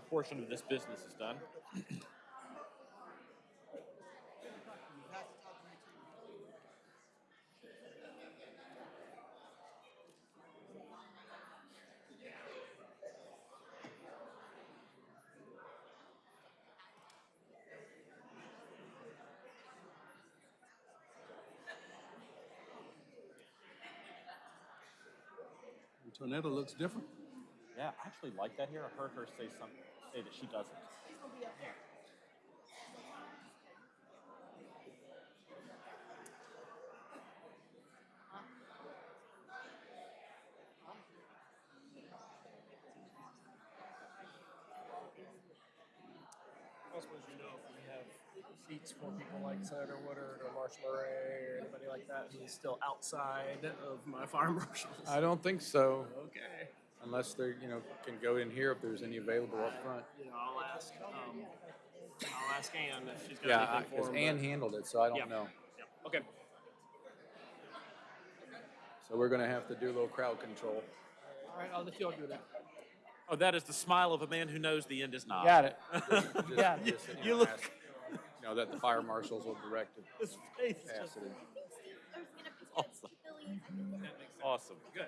portion of this business is done. Antonetta looks different. Yeah, I actually like that here. I heard her say some, say that she doesn't. I suppose you know if we have seats for people like Senator Woodard or Marshall Murray or anybody like that who's still outside of my fire marshals. I don't think so, Okay. Unless they're, you know, can go in here if there's any available up front. You know, I'll ask, um, I'll ask Ann if she's got Yeah, anything because for him. Ann but- handled it, so I don't know. Yeah, Okay. So we're gonna have to do a little crowd control. All right, I'll let y'all do that. Oh, that is the smile of a man who knows the end is nigh. Got it. Just- Just- Yeah. just, You know, look- ask, You know, that the fire marshals will direct it, His face is pass just it. in. awesome. Awesome. Good,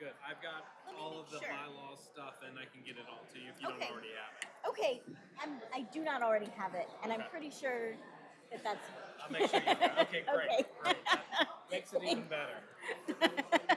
good. I've got Let all of the sure. bylaw stuff and I can get it all to you if you don't already have it. Okay, I'm, I do not already have it, and I'm pretty sure that that's. I'll make sure you do. Okay, great, Okay. great. That Makes it even better.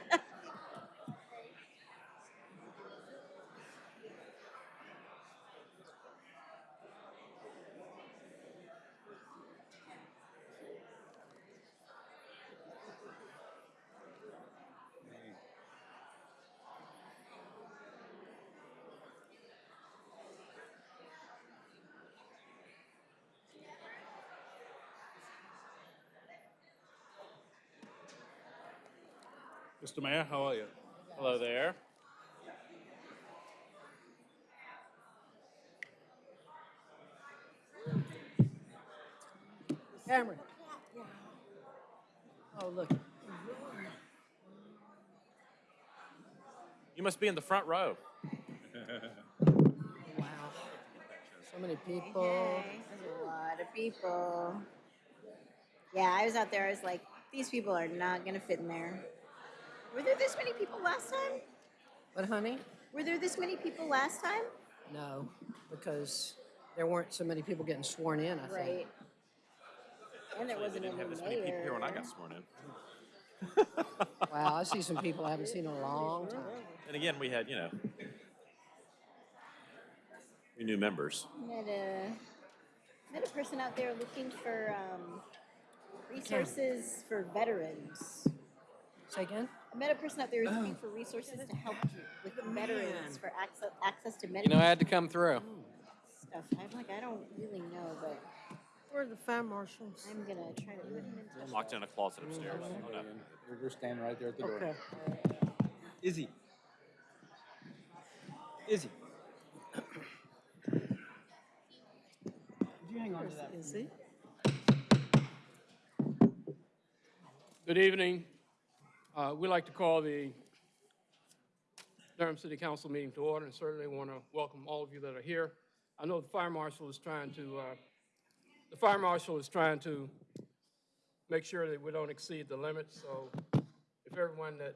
Mr. Mayor, how are you? Hello there. Cameron. Oh, look. You must be in the front row. Wow. So many people. Okay, There's a lot of people. Yeah, I was out there, I was like, these people are not gonna fit in there. Were there this many people last time? But honey, Were there this many people last time? no, because there weren't so many people getting sworn in, I think. Right. And there They wasn't didn't any have this many people here when I mayor. got sworn in. Wow, I see some people I haven't seen in a long time. And again, we had, you know, we new members. Met a, met a person out there looking for, um, resources for veterans. Say again? I met a person out there who's looking oh. for resources to help you with veterans for access, access to You know, I had to come through. stuff. I'm like, I don't really know, but Where are the fire marshals? I'm gonna try to put him in touch. Locked in a closet upstairs. Oh, no. They're just standing right there at the door. Okay. Izzy. Izzy. Is he? Good evening. Uh, We'd like to call the Durham City Council meeting to order and certainly want to welcome all of you that are here. I know the fire marshal is trying to, uh, the fire marshal is trying to make sure that we don't exceed the limit, so if everyone that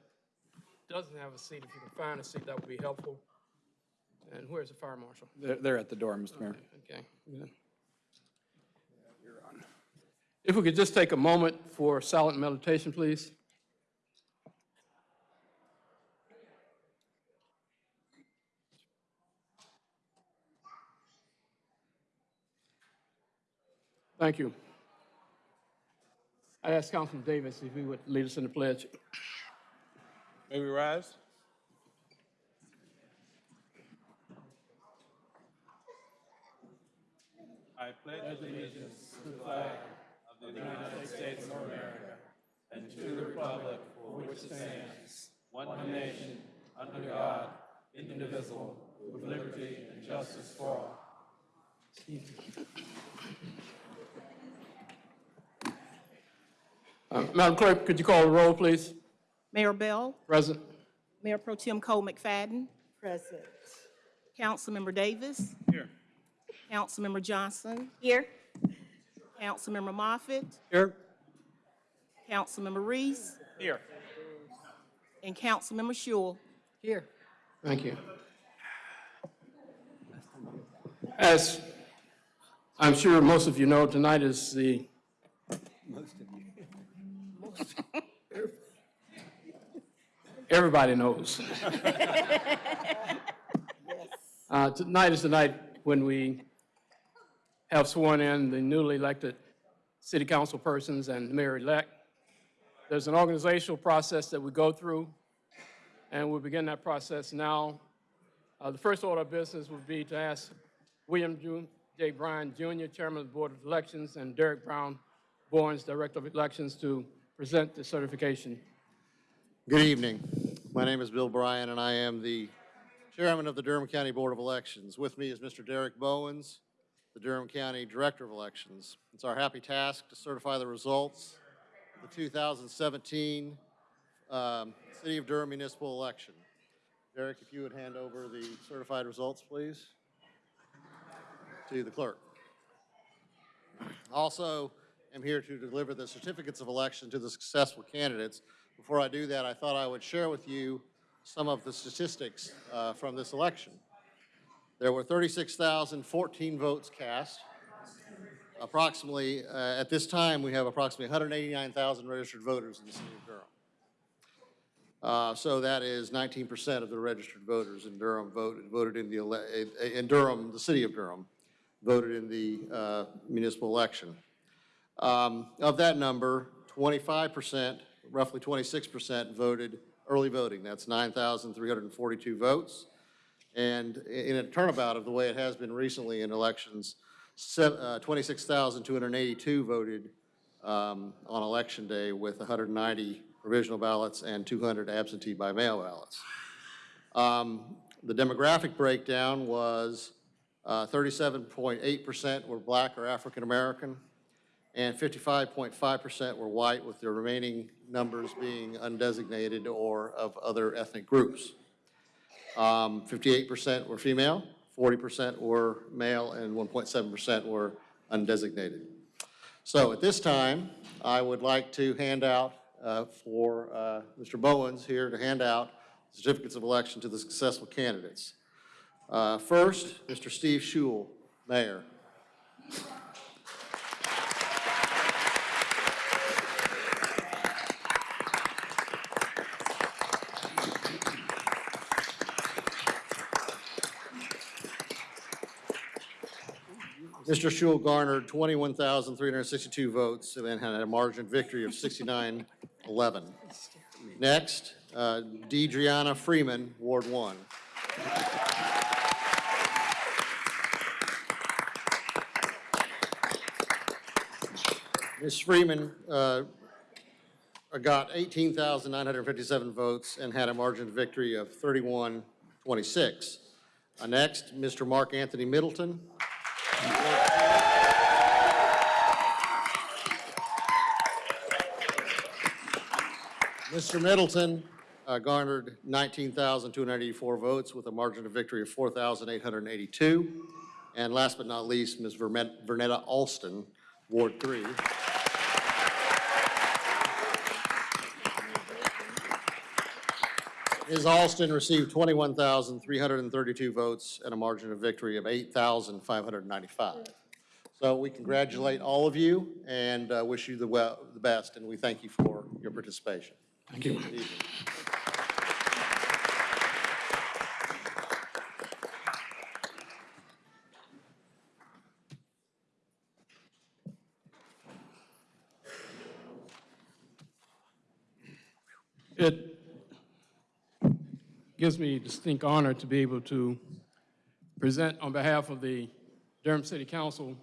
doesn't have a seat, if you can find a seat, that would be helpful. And where's the fire marshal? They're, they're at the door, Mr. Mayor. Okay, good. If we could just take a moment for silent meditation, please. Thank you. I ask Councilman Davis if he would lead us in the pledge. May we rise? I pledge allegiance to the flag of the United States of America and to the republic for which it stands, one nation, under God, indivisible, with liberty and justice for all. Uh, Madam Clerk, could you call the roll, please? Mayor Bell, Present. Mayor Pro Tem Cole McFadden, Present. Councilmember Davis. Here. Councilmember Johnson. Here. Councilmember Moffitt. Here. Councilmember Reece. Here. And Councilmember Schewel. Here. Thank you. As I'm sure most of you know, tonight is the. Everybody knows. Uh, Tonight is the night when we have sworn in the newly elected city council persons and mayor-elect. There's an organizational process that we go through, and we'll begin that process now. Uh, The first order of business would be to ask William J. Bryan Jr., Chairman of the Board of Elections, and Derek Brown Bowens, Director of Elections, to present the certification. Good evening. My name is Bill Bryan, and I am the Chairman of the Durham County Board of Elections. With me is Mr. Derek Bowens, the Durham County Director of Elections. It's our happy task to certify the results of the 2017 um, City of Durham municipal election. Derek, if you would hand over the certified results, please, to the clerk. Also, am here to deliver the certificates of election to the successful candidates. Before I do that, I thought I would share with you some of the statistics uh, from this election. There were 36,014 votes cast. Approximately, uh, at this time, we have approximately 189,000 registered voters in the city of Durham. Uh, So that is 19% of the registered voters in Durham voted, voted in the, in Durham, the city of Durham, voted in the uh, municipal election. Um, Of that number, 25%, roughly 26% voted early voting. That's 9,342 votes. And in a turnabout of the way it has been recently in elections, uh, 26,282 voted um, on Election Day with 190 provisional ballots and 200 absentee by mail ballots. Um, The demographic breakdown was uh, 37.8% were black or African American, and 55.5% were white, with the remaining numbers being undesignated or of other ethnic groups. Um, 58% were female, 40% were male, and 1.7% were undesignated. So at this time, I would like to hand out uh, for uh, Mr. Bowens here to hand out certificates of election to the successful candidates. Uh, First, Mr. Steve Schewel, Mayor. Mr. Schewel garnered 21,362 votes and had a margin of victory of 69-11. Next, uh, DeDreana Freeman, Ward 1. Ms. Freeman uh, got 18,957 votes and had a margin of victory of 31-26. Uh, Next, Mr. Mark Anthony Middleton. Mr. Middleton uh, garnered 19,284 votes with a margin of victory of 4,882. And last but not least, Ms. Vernetta Alston, Ward 3. Ms. Alston received 21,332 votes and a margin of victory of 8,595. So we congratulate all of you and uh, wish you the well, the best, and we thank you for your participation. Thank you. It gives me distinct honor to be able to present on behalf of the Durham City Council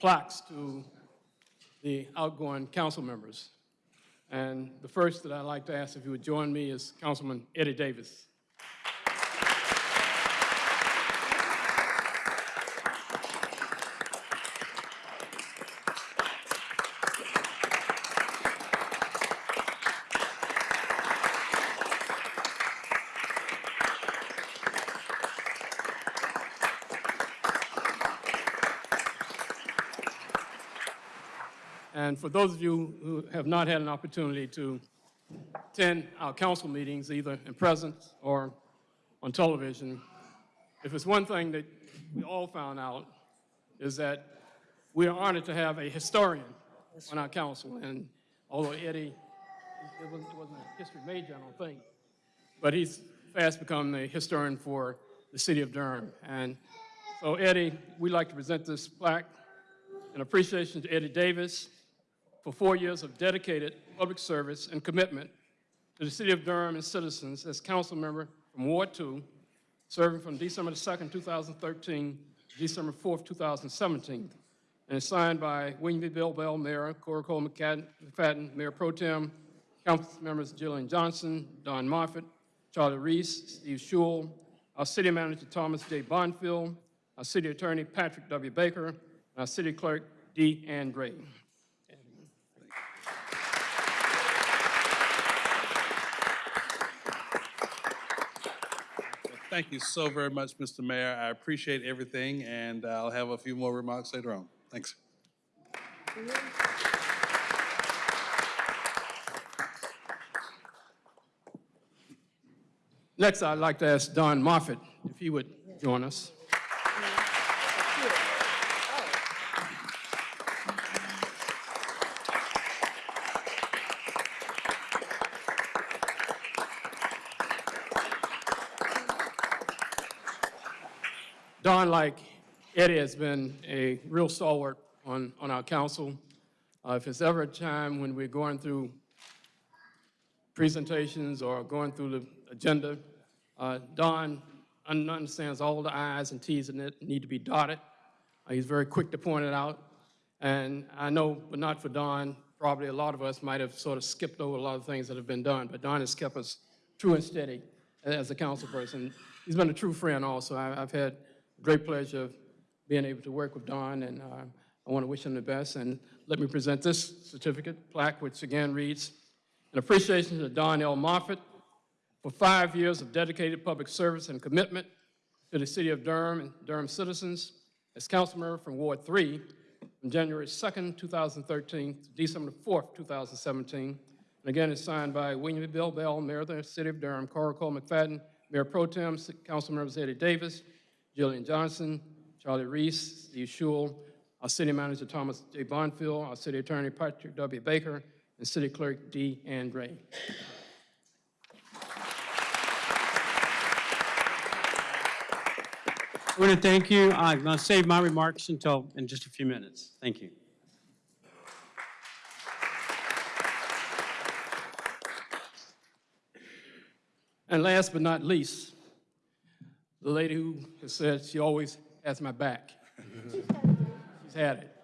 plaques to the outgoing council members. And the first that I'd like to ask if you would join me is Councilman Eddie Davis. And for those of you who have not had an opportunity to attend our council meetings, either in presence or on television, if it's one thing that we all found out, is that we are honored to have a historian on our council. And although Eddie, it wasn't, it wasn't a history major, I don't think, but he's fast become the historian for the city of Durham. And so Eddie, we'd like to present this plaque in appreciation to Eddie Davis for four years of dedicated public service and commitment to the city of Durham and citizens as council member from Ward 2, serving from December the 2nd, 2013 to December 4th, 2017. And it's signed by William V. Bill Bell, Mayor, Cora Cole McFadden, Mayor Pro Tem, council members Jillian Johnson, Don Moffitt, Charlie Reece, Steve Schewel, our city manager Thomas J. Bonfield, our city attorney Patrick W. Baker, and our city clerk D. Ann Gray. Thank you so very much, Mr. Mayor. I appreciate everything, and I'll have a few more remarks later on. Thanks. Next, I'd like to ask Don Moffitt if he would join us. Don, like Eddie, has been a real stalwart on, on our council. Uh, If it's ever a time when we're going through presentations or going through the agenda, uh, Don understands all the i's and t's it need to be dotted. Uh, He's very quick to point it out. And I know, but not for Don, probably a lot of us might have sort of skipped over a lot of things that have been done, but Don has kept us true and steady as a council person. He's been a true friend also. I- I've had great pleasure of being able to work with Don, and uh, I want to wish him the best. And let me present this certificate plaque, which again reads, an appreciation to Don L. Moffitt for five years of dedicated public service and commitment to the city of Durham and Durham citizens as council member from Ward 3 from January 2nd, 2013 to December 4th, 2017. And again, it's signed by William. Bill Bell, Mayor of the City of Durham, Cora Cole McFadden, Mayor Pro Tem, Council members Eddie Davis, Jillian Johnson, Charlie Reece, Steve Schewel, our city manager Thomas J. Bonfield, our city attorney Patrick W. Baker, and city clerk D. Ann Gray. I want to thank you. I'm going to save my remarks until, in just a few minutes. Thank you. And last but not least, the lady who has said she always has my back. She's had it.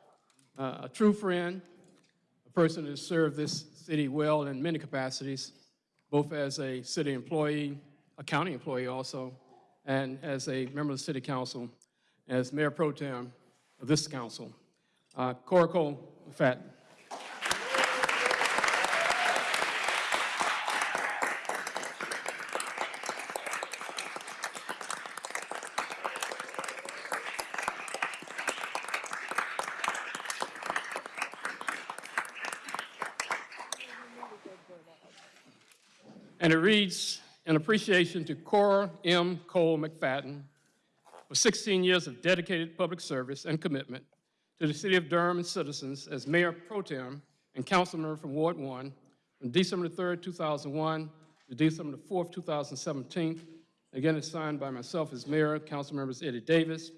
Uh, a true friend, a person who has served this city well in many capacities, both as a city employee, a county employee also, and as a member of the city council, as mayor pro tem of this council. Uh, Cora Cole McFadden. And it reads, "In appreciation to Cora M. Cole McFadden for 16 years of dedicated public service and commitment to the city of Durham and citizens as mayor pro tem and council member from Ward 1 from December 3rd, 2001 to December 4th, 2017. Again, it's signed by myself as mayor, council members Eddie Davis,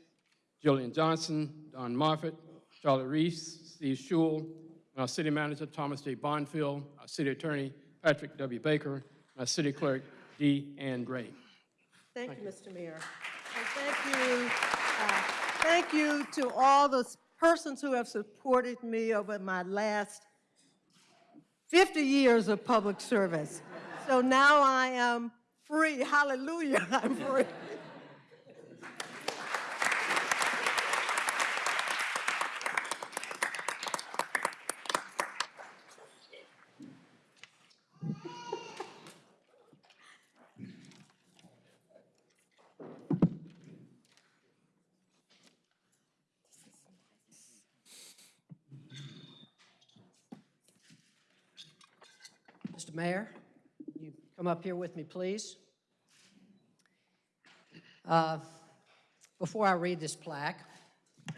Jillian Johnson, Don Moffitt, Charlie Reece, Steve Schewel, and our city manager, Thomas J. Bonfield, our city attorney, Patrick W. Baker, our city clerk, D. Ann Gray. Thank you, Mr. Mayor. And thank you, uh, thank you to all the persons who have supported me over my last 50 years of public service. So now I am free. Hallelujah, I'm free. Mr. Mayor, you come up here with me, please. Uh, Before I read this plaque,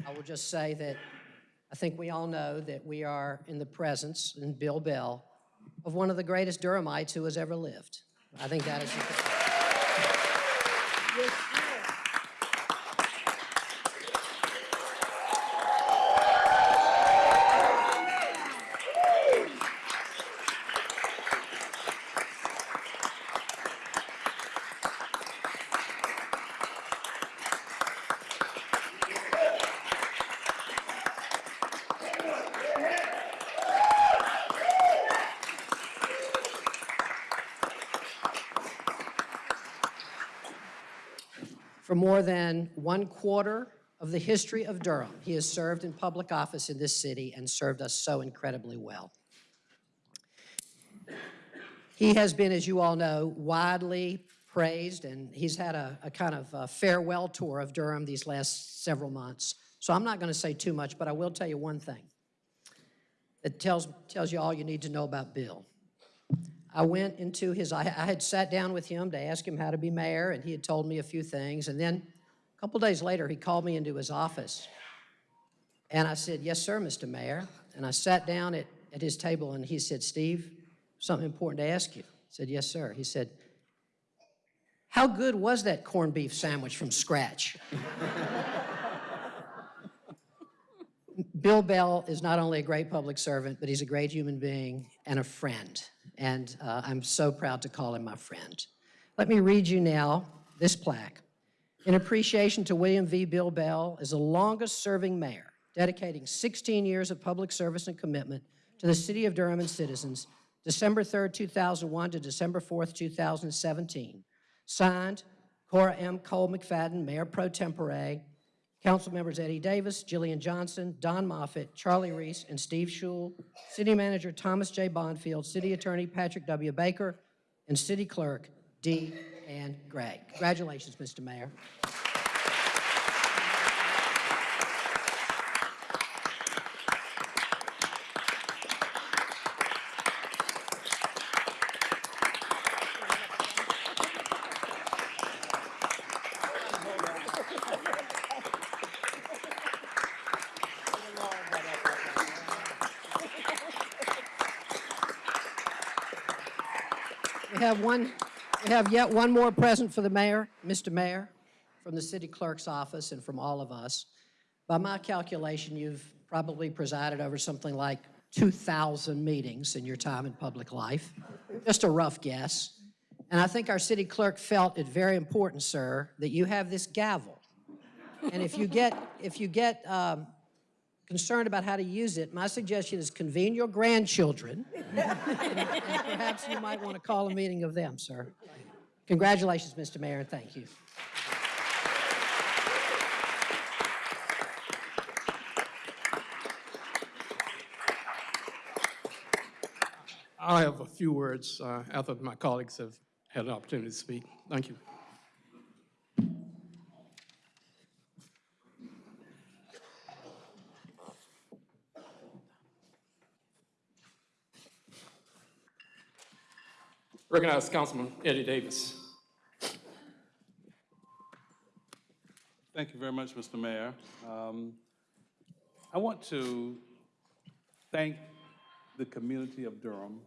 I will just say that I think we all know that we are in the presence, in Bill Bell, of one of the greatest Durhamites who has ever lived. I think that is. For more than one quarter of the history of Durham, he has served in public office in this city and served us so incredibly well. He has been, as you all know, widely praised, and he's had a, a kind of a farewell tour of Durham these last several months. So I'm not going to say too much, but I will tell you one thing. that tells, tells you all you need to know about Bill. I went into his, I, I had sat down with him to ask him how to be mayor, and he had told me a few things. And then a couple days later, he called me into his office. And I said, Yes, sir, Mr. Mayor. And I sat down at, at his table, and he said, Steve, something important to ask you. I said, Yes, sir. He said, How good was that corned beef sandwich from scratch? Bill Bell is not only a great public servant, but he's a great human being and a friend. And uh, I'm so proud to call him my friend. Let me read you now this plaque. In appreciation to William V. Bill Bell as the longest serving mayor, dedicating 16 years of public service and commitment to the city of Durham and citizens, December 3rd, 2001 to December 4th, 2017. Signed, Cora M. Cole McFadden, Mayor Pro Tempore, Council members Eddie Davis, Jillian Johnson, Don Moffitt, Charlie Reece, and Steve Schewel, City Manager Thomas J. Bonfield, City Attorney Patrick W. Baker, and City Clerk D. Ann Gray. Congratulations, Mr. Mayor. We have one, we have yet one more present for the mayor, Mr. Mayor, from the city clerk's office and from all of us. By my calculation, you've probably presided over something like 2,000 meetings in your time in public life. Just a rough guess. And I think our city clerk felt it very important, sir, that you have this gavel. And if you get, if you get um, concerned about how to use it, my suggestion is convene your grandchildren. Perhaps you might want to call a meeting of them, sir. Congratulations, Mr. Mayor, and thank you. I'll have a few words uh, after my colleagues have had an opportunity to speak. Thank you. Recognize Councilman Eddie Davis. Thank you very much, Mr. Mayor. Um, I want to thank the community of Durham.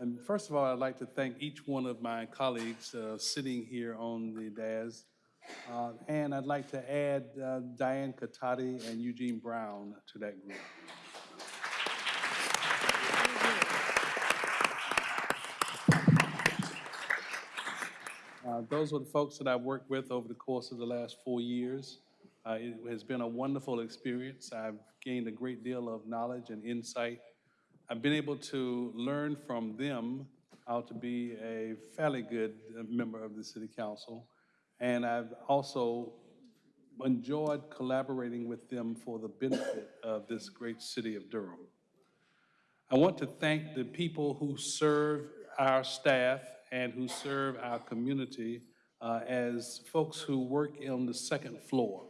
And first of all, I'd like to thank each one of my colleagues uh, sitting here on the dais. Uh, And I'd like to add uh, Diane Catotti and Eugene Brown to that group. Uh, Those were the folks that I've worked with over the course of the last four years. Uh, It has been a wonderful experience. I've gained a great deal of knowledge and insight. I've been able to learn from them how to be a fairly good uh, member of the city council. And I've also enjoyed collaborating with them for the benefit of this great city of Durham. I want to thank the people who serve our staff and who serve our community uh, as folks who work on the second floor,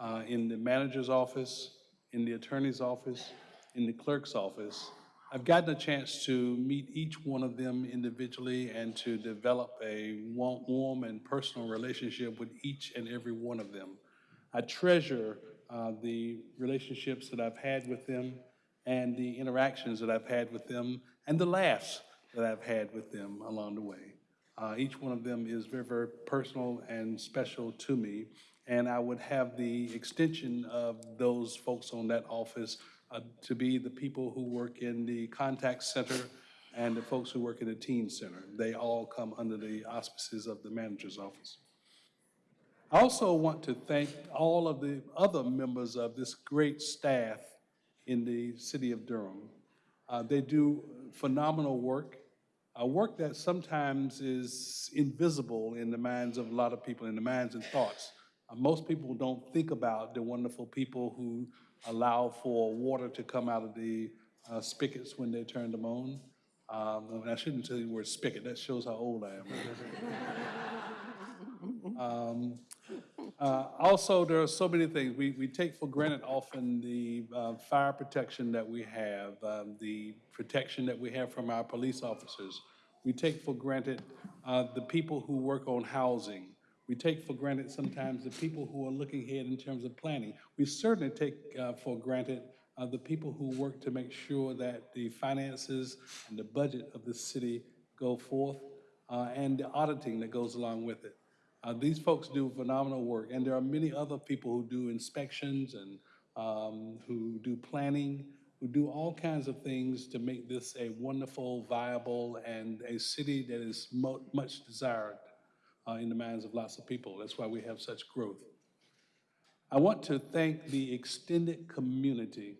uh, in the manager's office, in the attorney's office, in the clerk's office, I've gotten a chance to meet each one of them individually and to develop a warm and personal relationship with each and every one of them. I treasure uh, the relationships that I've had with them and the interactions that I've had with them and the laughs that I've had with them along the way. Uh, Each one of them is very, very personal and special to me, and I would have the extension of those folks on that office uh, to be the people who work in the contact center and the folks who work in the teen center. They all come under the auspices of the manager's office. I also want to thank all of the other members of this great staff in the city of Durham. Uh, They do phenomenal work, uh, work that sometimes is invisible in the minds of a lot of people, in the minds and thoughts. Uh, Most people don't think about the wonderful people who allow for water to come out of the uh, spigots when they turn them on. Um, and I shouldn't say the word spigot, that shows how old I am. Um, uh, Also, there are so many things. We, we take for granted often the uh, fire protection that we have, um, the protection that we have from our police officers. We take for granted uh, the people who work on housing. We take for granted sometimes the people who are looking ahead in terms of planning. We certainly take uh, for granted uh, the people who work to make sure that the finances and the budget of the city go forth, uh, and the auditing that goes along with it. Uh, These folks do phenomenal work, and there are many other people who do inspections and um, who do planning, who do all kinds of things to make this a wonderful, viable, and a city that is mo- much desired uh, in the minds of lots of people. That's why we have such growth. I want to thank the extended community,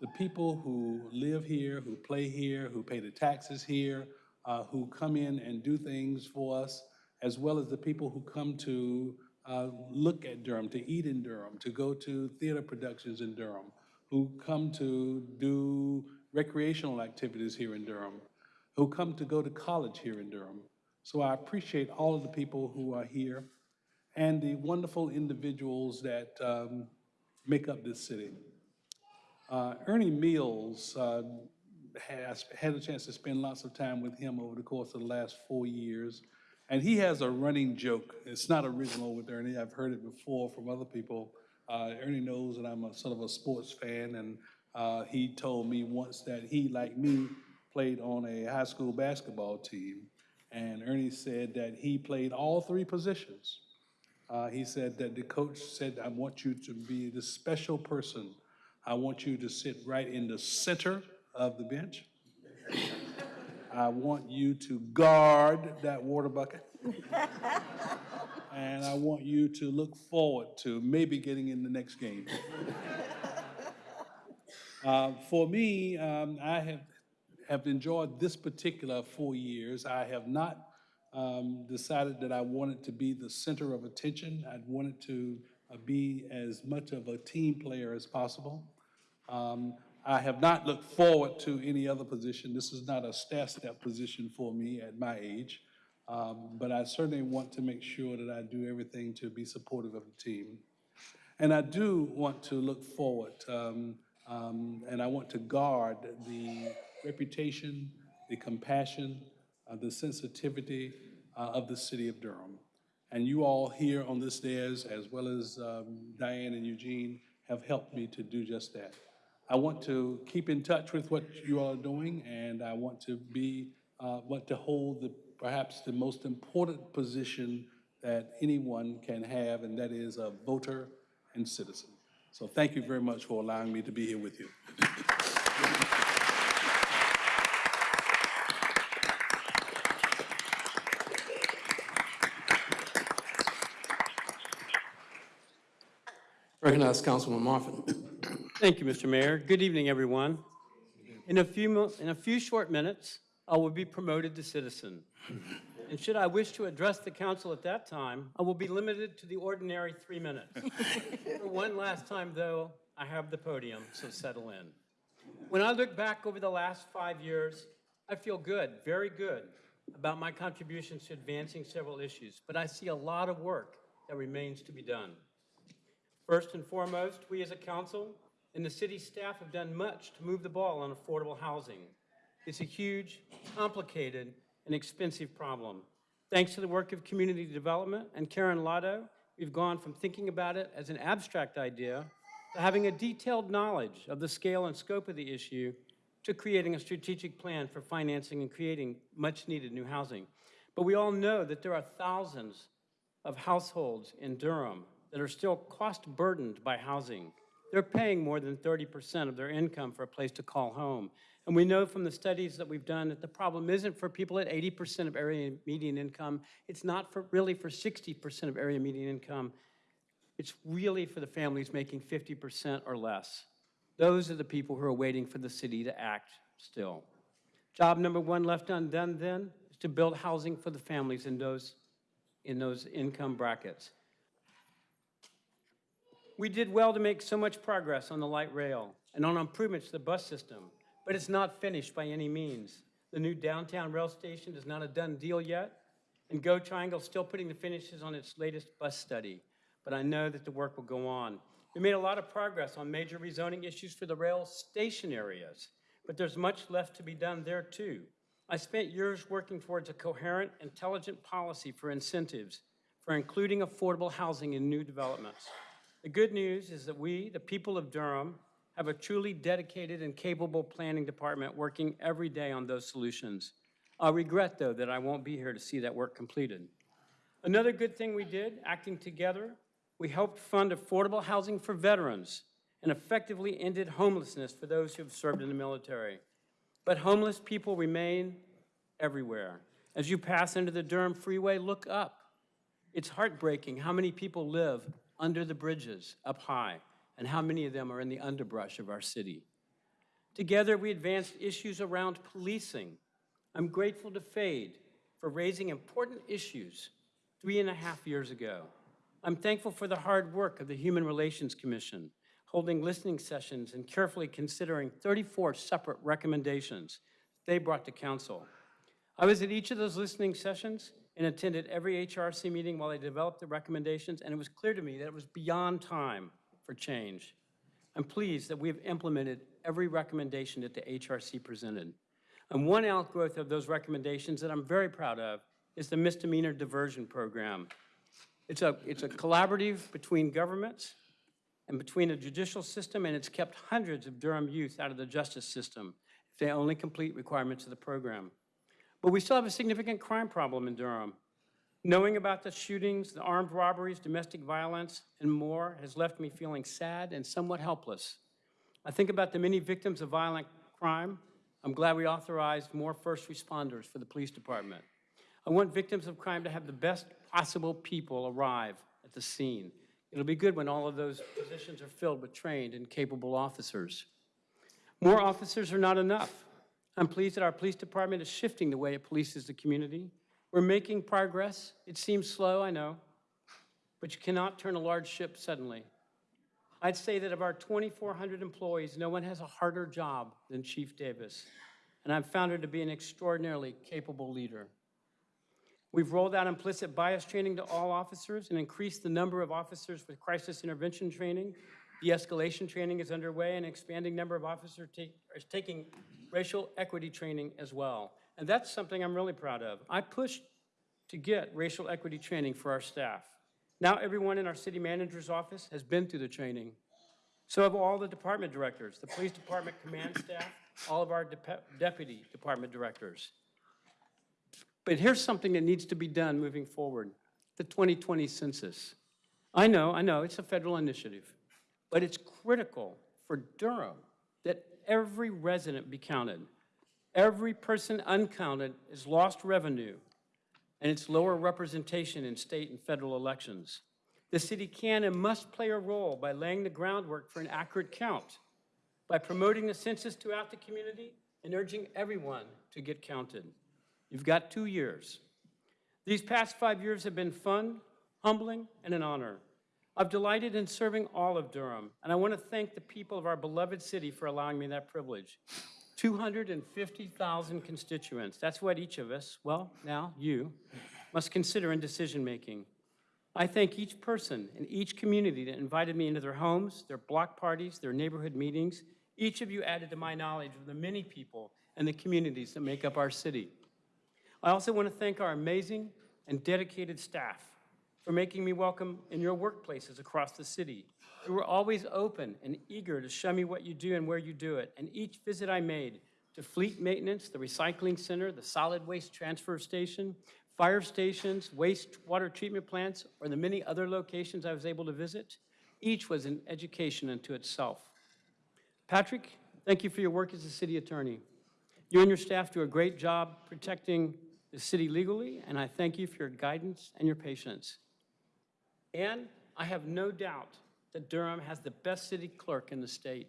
the people who live here, who play here, who pay the taxes here, uh, who come in and do things for us, as well as the people who come to uh, look at Durham, to eat in Durham, to go to theater productions in Durham, who come to do recreational activities here in Durham, who come to go to college here in Durham. So I appreciate all of the people who are here and the wonderful individuals that um, make up this city. Uh, Ernie Mills, uh, has had a chance to spend lots of time with him over the course of the last four years. And he has a running joke. It's not original with Ernie. I've heard it before from other people. Uh, Ernie knows that I'm a sort of a sports fan, and uh, he told me once that he, like me, played on a high school basketball team. And Ernie said that he played all three positions. Uh, he said that the coach said, I want you to be the special person. I want you to sit right in the center of the bench. I want you to guard that water bucket. And I want you to look forward to maybe getting in the next game. Uh, For me, um, I have, have enjoyed this particular four years. I have not um, decided that I wanted to be the center of attention. I wanted to uh, be as much of a team player as possible. Um, I have not looked forward to any other position. This is not a staff step position for me at my age. Um, But I certainly want to make sure that I do everything to be supportive of the team. And I do want to look forward, um, um, and I want to guard the reputation, the compassion, uh, the sensitivity uh, of the city of Durham. And you all here on this dais, as well as um, Diane and Eugene, have helped me to do just that. I want to keep in touch with what you all are doing, and I want to be, uh, want to hold the, perhaps the most important position that anyone can have, and that is a voter and citizen. So thank you very much for allowing me to be here with you. Recognize Councilman Moffitt. Thank you, Mr. Mayor. Good evening, everyone. In a few, in a few short minutes, I will be promoted to citizen. And should I wish to address the council at that time, I will be limited to the ordinary three minutes. For one last time, though, I have the podium, so settle in. When I look back over the last five years, I feel good, very good, about my contributions to advancing several issues, but I see a lot of work that remains to be done. First and foremost, we as a council and the city staff have done much to move the ball on affordable housing. It's a huge, complicated, and expensive problem. Thanks to the work of community development and Karen Lado, we've gone from thinking about it as an abstract idea to having a detailed knowledge of the scale and scope of the issue to creating a strategic plan for financing and creating much-needed new housing. But we all know that there are thousands of households in Durham that are still cost-burdened by housing. They're paying more than 30% of their income for a place to call home. And we know from the studies that we've done that the problem isn't for people at 80% of area median income. It's not for, really for 60% of area median income. It's really for the families making 50% or less. Those are the people who are waiting for the city to act still. Job number one left undone then is to build housing for the families in those, in those income brackets. We did well to make so much progress on the light rail and on improvements to the bus system, but it's not finished by any means. The new downtown rail station is not a done deal yet, and Go Triangle is still putting the finishes on its latest bus study, but I know that the work will go on. We made a lot of progress on major rezoning issues for the rail station areas, but there's much left to be done there too. I spent years working towards a coherent, intelligent policy for incentives for including affordable housing in new developments. The good news is that we, the people of Durham, have a truly dedicated and capable planning department working every day on those solutions. I regret, though, that I won't be here to see that work completed. Another good thing we did, acting together, we helped fund affordable housing for veterans and effectively ended homelessness for those who have served in the military. But homeless people remain everywhere. As you pass into the Durham Freeway, look up. It's heartbreaking how many people live under the bridges up high and how many of them are in the underbrush of our city. Together, we advanced issues around policing. I'm grateful to FADE for raising important issues three and a half years ago. I'm thankful for the hard work of the Human Relations Commission, holding listening sessions and carefully considering 34 separate recommendations they brought to council. I was at each of those listening sessions and attended every HRC meeting while they developed the recommendations, and it was clear to me that it was beyond time for change. I'm pleased that we have implemented every recommendation that the HRC presented. And one outgrowth of those recommendations that I'm very proud of is the misdemeanor diversion program. It's a, it's a collaborative between governments and between the judicial system, and it's kept hundreds of Durham youth out of the justice system if they only complete requirements of the program. But we still have a significant crime problem in Durham. Knowing about the shootings, the armed robberies, domestic violence, and more has left me feeling sad and somewhat helpless. I think about the many victims of violent crime. I'm glad we authorized more first responders for the police department. I want victims of crime to have the best possible people arrive at the scene. It'll be good when all of those positions are filled with trained and capable officers. More officers are not enough. I'm pleased that our police department is shifting the way it polices the community. We're making progress. It seems slow, I know, but you cannot turn a large ship suddenly. I'd say that of our 2,400 employees, no one has a harder job than Chief Davis, and I've found her to be an extraordinarily capable leader. We've rolled out implicit bias training to all officers and increased the number of officers with crisis intervention training. De-escalation training is underway, and an expanding number of officers take, are taking racial equity training as well. And that's something I'm really proud of. I pushed to get racial equity training for our staff. Now everyone in our city manager's office has been through the training. So have all the department directors, the police department command staff, all of our dep- deputy department directors. But here's something that needs to be done moving forward, the 2020 census. I know, I know, it's a federal initiative, but it's critical for Durham that every resident be counted. Every person uncounted is lost revenue, and it's lower representation in state and federal elections. The city can and must play a role by laying the groundwork for an accurate count, by promoting the census throughout the community and urging everyone to get counted. You've got two years. These past five years have been fun, humbling, and an honor. I've delighted in serving all of Durham, and I want to thank the people of our beloved city for allowing me that privilege. 250,000 constituents, that's what each of us, well, now you, must consider in decision-making. I thank each person in each community that invited me into their homes, their block parties, their neighborhood meetings. Each of you added to my knowledge of the many people and the communities that make up our city. I also want to thank our amazing and dedicated staff for making me welcome in your workplaces across the city. You were always open and eager to show me what you do and where you do it. And each visit I made to fleet maintenance, the recycling center, the solid waste transfer station, fire stations, wastewater treatment plants, or the many other locations I was able to visit, each was an education unto itself. Patrick, thank you for your work as a city attorney. You and your staff do a great job protecting the city legally, and I thank you for your guidance and your patience. And I have no doubt that Durham has the best city clerk in the state.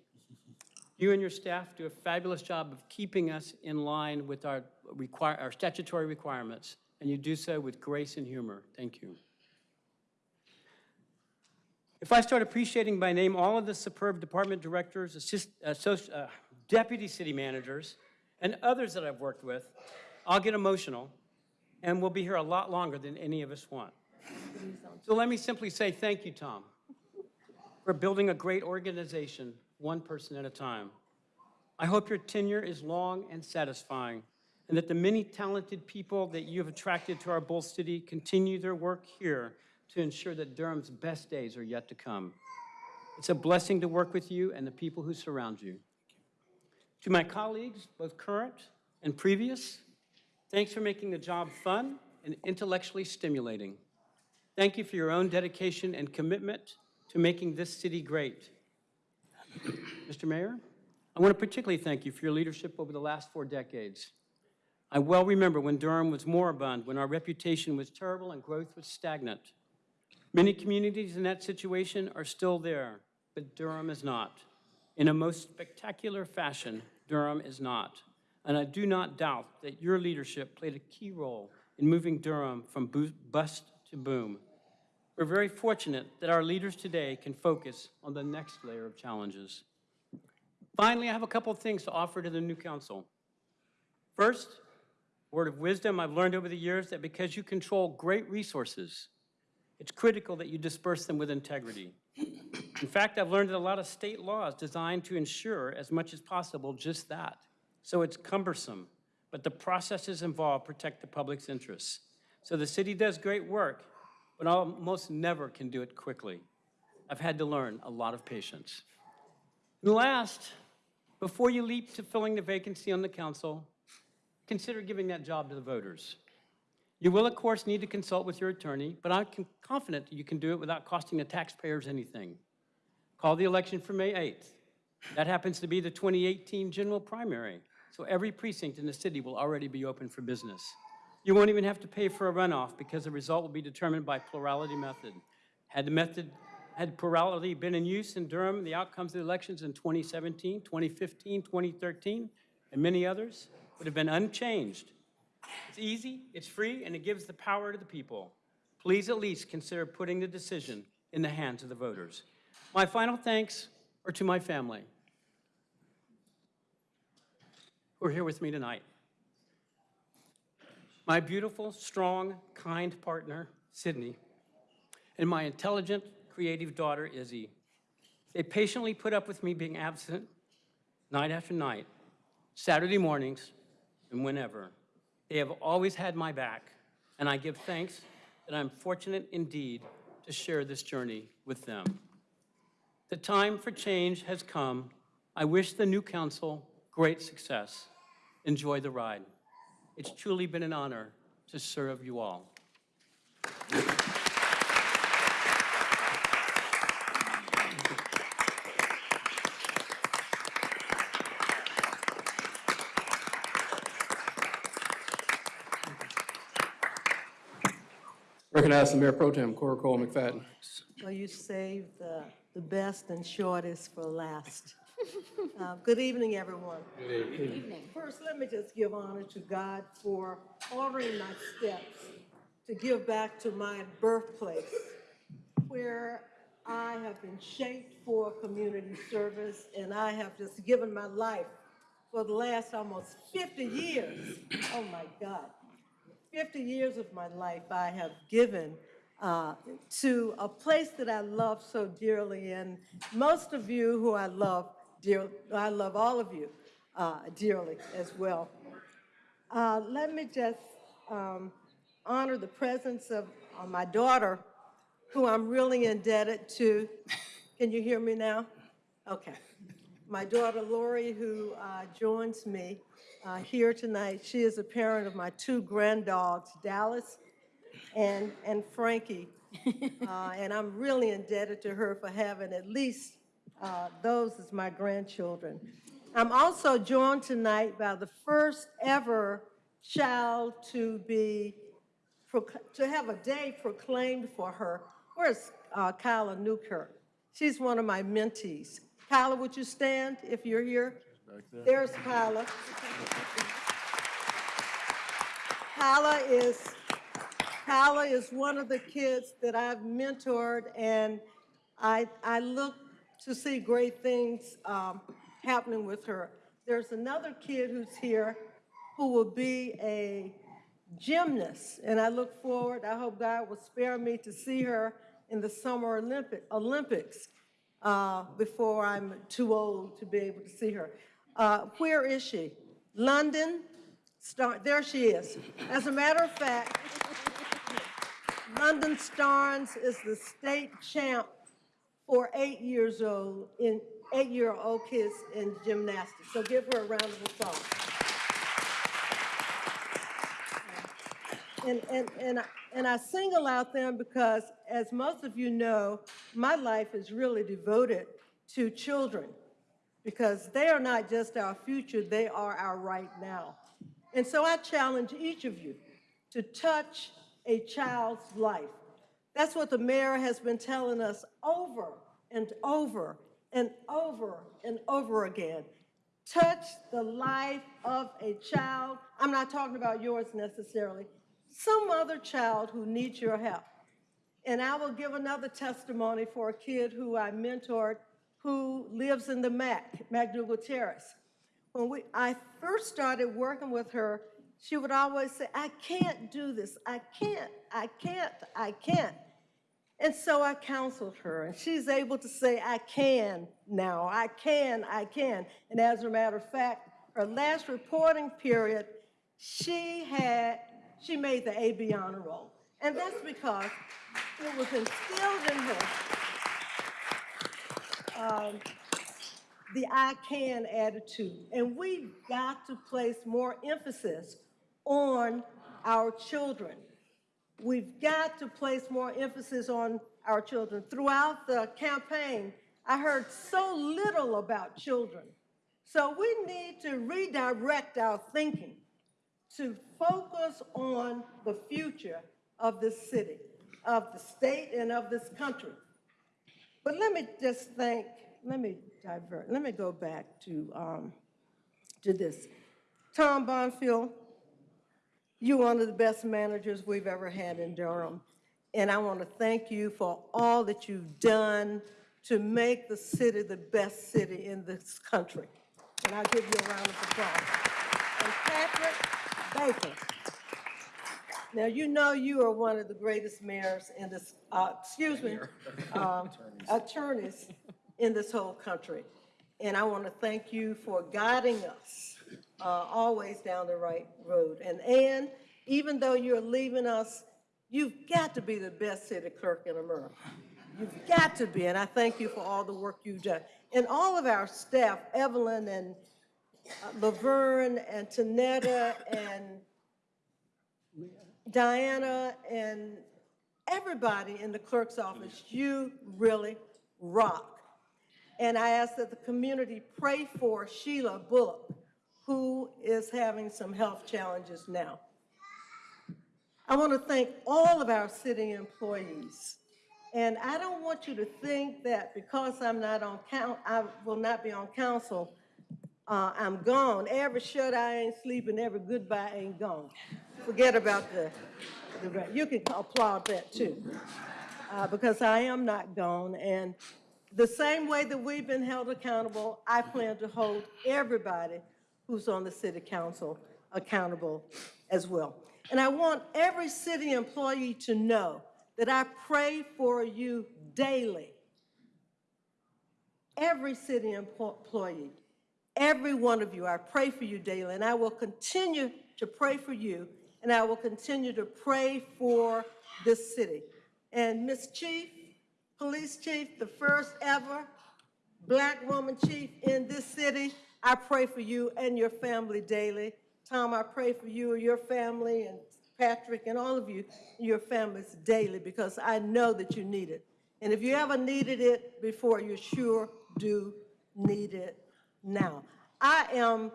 You and your staff do a fabulous job of keeping us in line with our, require, our statutory requirements, and you do so with grace and humor. Thank you. If I start appreciating by name all of the superb department directors, assist, associ- uh, deputy city managers, and others that I've worked with, I'll get emotional, and we'll be here a lot longer than any of us want. So let me simply say thank you, Tom, for building a great organization, one person at a time. I hope your tenure is long and satisfying, and that the many talented people that you have attracted to our Bull City continue their work here to ensure that Durham's best days are yet to come. It's a blessing to work with you and the people who surround you. To my colleagues, both current and previous, thanks for making the job fun and intellectually stimulating. Thank you for your own dedication and commitment to making this city great. Mr. Mayor, I want to particularly thank you for your leadership over the last four decades. I well remember when Durham was moribund, when our reputation was terrible and growth was stagnant. Many communities in that situation are still there, but Durham is not. In a most spectacular fashion, Durham is not. And I do not doubt that your leadership played a key role in moving Durham from bust to boom. We're very fortunate that our leaders today can focus on the next layer of challenges. Finally, I have a couple of things to offer to the new council. First, word of wisdom I've learned over the years that because you control great resources, it's critical that you disperse them with integrity. In fact, I've learned that a lot of state laws designed to ensure as much as possible just that. So it's cumbersome, but the processes involved protect the public's interests. So the city does great work, but almost never can do it quickly. I've had to learn a lot of patience. And last, before you leap to filling the vacancy on the council, consider giving that job to the voters. You will, of course, need to consult with your attorney, but I'm confident you can do it without costing the taxpayers anything. Call the election for May 8th. That happens to be the 2018 general primary, so every precinct in the city will already be open for business. You won't even have to pay for a runoff because the result will be determined by plurality method. Had the method, had plurality been in use in Durham, the outcomes of the elections in 2017, 2015, 2013, and many others would have been unchanged. It's easy, it's free, and it gives the power to the people. Please at least consider putting the decision in the hands of the voters. My final thanks are to my family who are here with me tonight. My beautiful, strong, kind partner, Sydney, and my intelligent, creative daughter, Izzy. They patiently put up with me being absent night after night, Saturday mornings, and whenever. They have always had my back, and I give thanks that I'm fortunate indeed to share this journey with them. The time for change has come. I wish the new council great success. Enjoy the ride. It's truly been an honor to serve you all. Recognize the Mayor Pro Tem, Cora Cole McFadden. Well, you saved the, the best and shortest for last. Uh, Good evening, everyone. Evening. First, let me just give honor to God for ordering my steps to give back to my birthplace, where I have been shaped for community service, and I have just given my life for the last almost 50 years. Oh, my God. 50 years of my life I have given uh, to a place that I love so dearly. And most of you who I love dear, I love all of you uh, dearly as well. Uh, Let me just um, honor the presence of uh, my daughter, who I'm really indebted to. Can you hear me now? Okay. My daughter Lori, who uh, joins me uh, here tonight, she is a parent of my two granddogs, Dallas and, and Frankie. Uh, And I'm really indebted to her for having at least uh, those as my grandchildren. I'm also joined tonight by the first ever child to be, to have a day proclaimed for her. Where's uh, Kyla Newkirk? She's one of my mentees. Kyla, would you stand if you're here? There's Kyla. Kyla is, Kyla is one of the kids that I've mentored, and I, I look to see great things um, happening with her. There's another kid who's here who will be a gymnast, and I look forward, I hope God will spare me to see her in the Summer Olympic, Olympics uh, before I'm too old to be able to see her. Uh, Where is she? London? Star, there she is. As a matter of fact, London Starnes is the state champ for eight years old in eight-year-old kids in gymnastics. So give her a round of applause. And, and, and, and I single out them because, as most of you know, my life is really devoted to children because they are not just our future, they are our right now. And so I challenge each of you to touch a child's life. That's what the mayor has been telling us over and over and over and over again. Touch the life of a child. I'm not talking about yours necessarily, some other child who needs your help. And I will give another testimony for a kid who I mentored who lives in the MAC, McDougald Terrace. When we, I first started working with her, she would always say, I can't do this. I can't, I can't, I can't. And so I counseled her, and she's able to say, I can now, I can, I can. And as a matter of fact, her last reporting period, she had, she made the AB honor roll. And that's because it was instilled in her um, the I can attitude. And we've got to place more emphasis on our children. We've got to place more emphasis on our children. Throughout the campaign, I heard so little about children. So we need to redirect our thinking to focus on the future of this city, of the state, and of this country. But let me just think, let me divert, let me go back to, um, to this. Tom Bonfield, you're one of the best managers we've ever had in Durham. And I want to thank you for all that you've done to make the city the best city in this country. And I'll give you a round of applause. And Patrick Baker, now, you know you are one of the greatest mayors in this, uh, excuse me, um, attorneys in this whole country. And I want to thank you for guiding us uh, always down the right road. And Ann, even though you're leaving us, you've got to be the best city clerk in America. You've got to be, and I thank you for all the work you've done. And all of our staff, Evelyn and uh, Laverne and Tanetta and Diana and everybody in the clerk's office, you really rock. And I ask that the community pray for Sheila Bullock, who is having some health challenges now. I want to thank all of our city employees. And I don't want you to think that because I'm not on count, I will not be on council, uh, I'm gone. Every shut eye ain't sleeping, every goodbye ain't gone. Forget about the, the, you can applaud that too. Uh, because I am not gone. And the same way that we've been held accountable, I plan to hold everybody who's on the city council accountable as well. And I want every city employee to know that I pray for you daily. Every city employee, every one of you, I pray for you daily, and I will continue to pray for you, and I will continue to pray for this city. And Ms. Chief, Police Chief, the first ever black woman chief in this city, I pray for you and your family daily. Tom, I pray for you and your family, and Patrick, and all of you, your families daily, because I know that you need it. And if you ever needed it before, you sure do need it now. I am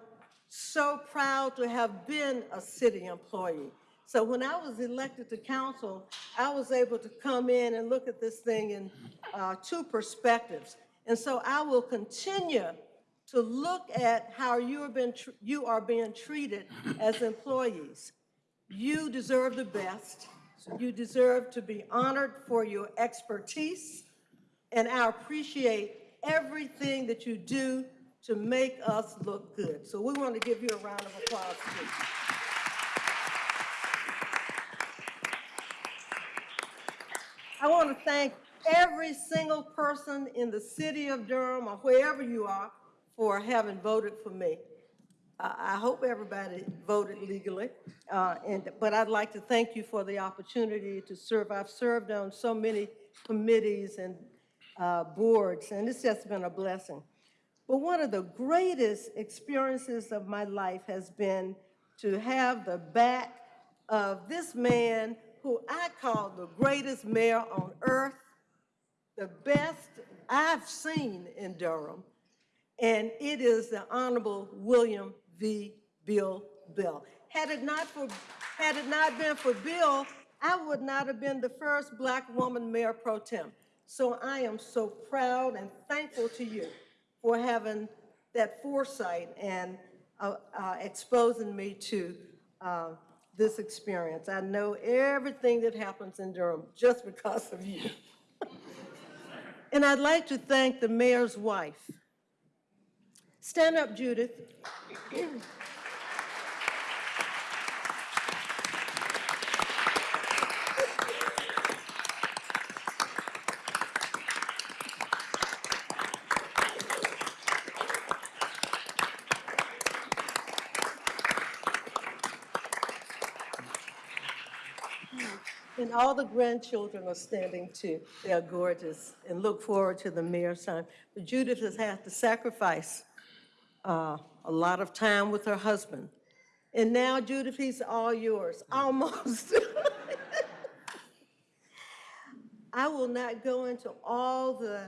so proud to have been a city employee. So when I was elected to council, I was able to come in and look at this thing in uh, two perspectives. And so I will continue to look at how you have been, tr- you are being treated as employees. You deserve the best. You deserve to be honored for your expertise. And I appreciate everything that you do to make us look good. So we want to give you a round of applause, please. I want to thank every single person in the city of Durham or wherever you are for having voted for me. I hope everybody voted legally, uh, and, but I'd like to thank you for the opportunity to serve. I've served on so many committees and uh, boards, and it's just been a blessing. But one of the greatest experiences of my life has been to have the back of this man who I call the greatest mayor on earth, the best I've seen in Durham, and it is the Honorable William V. Bill Bell. Had it not for, had it not been for Bill, I would not have been the first black woman mayor pro tem. So I am so proud and thankful to you for having that foresight and uh, uh, exposing me to uh, this experience. I know everything that happens in Durham just because of you. And I'd like to thank the mayor's wife. Stand up, Judith. And all the grandchildren are standing too. They are gorgeous and look forward to the mayor's time. But Judith has had to sacrifice uh, a lot of time with her husband. And now, Judith, he's all yours, almost. I will not go into all the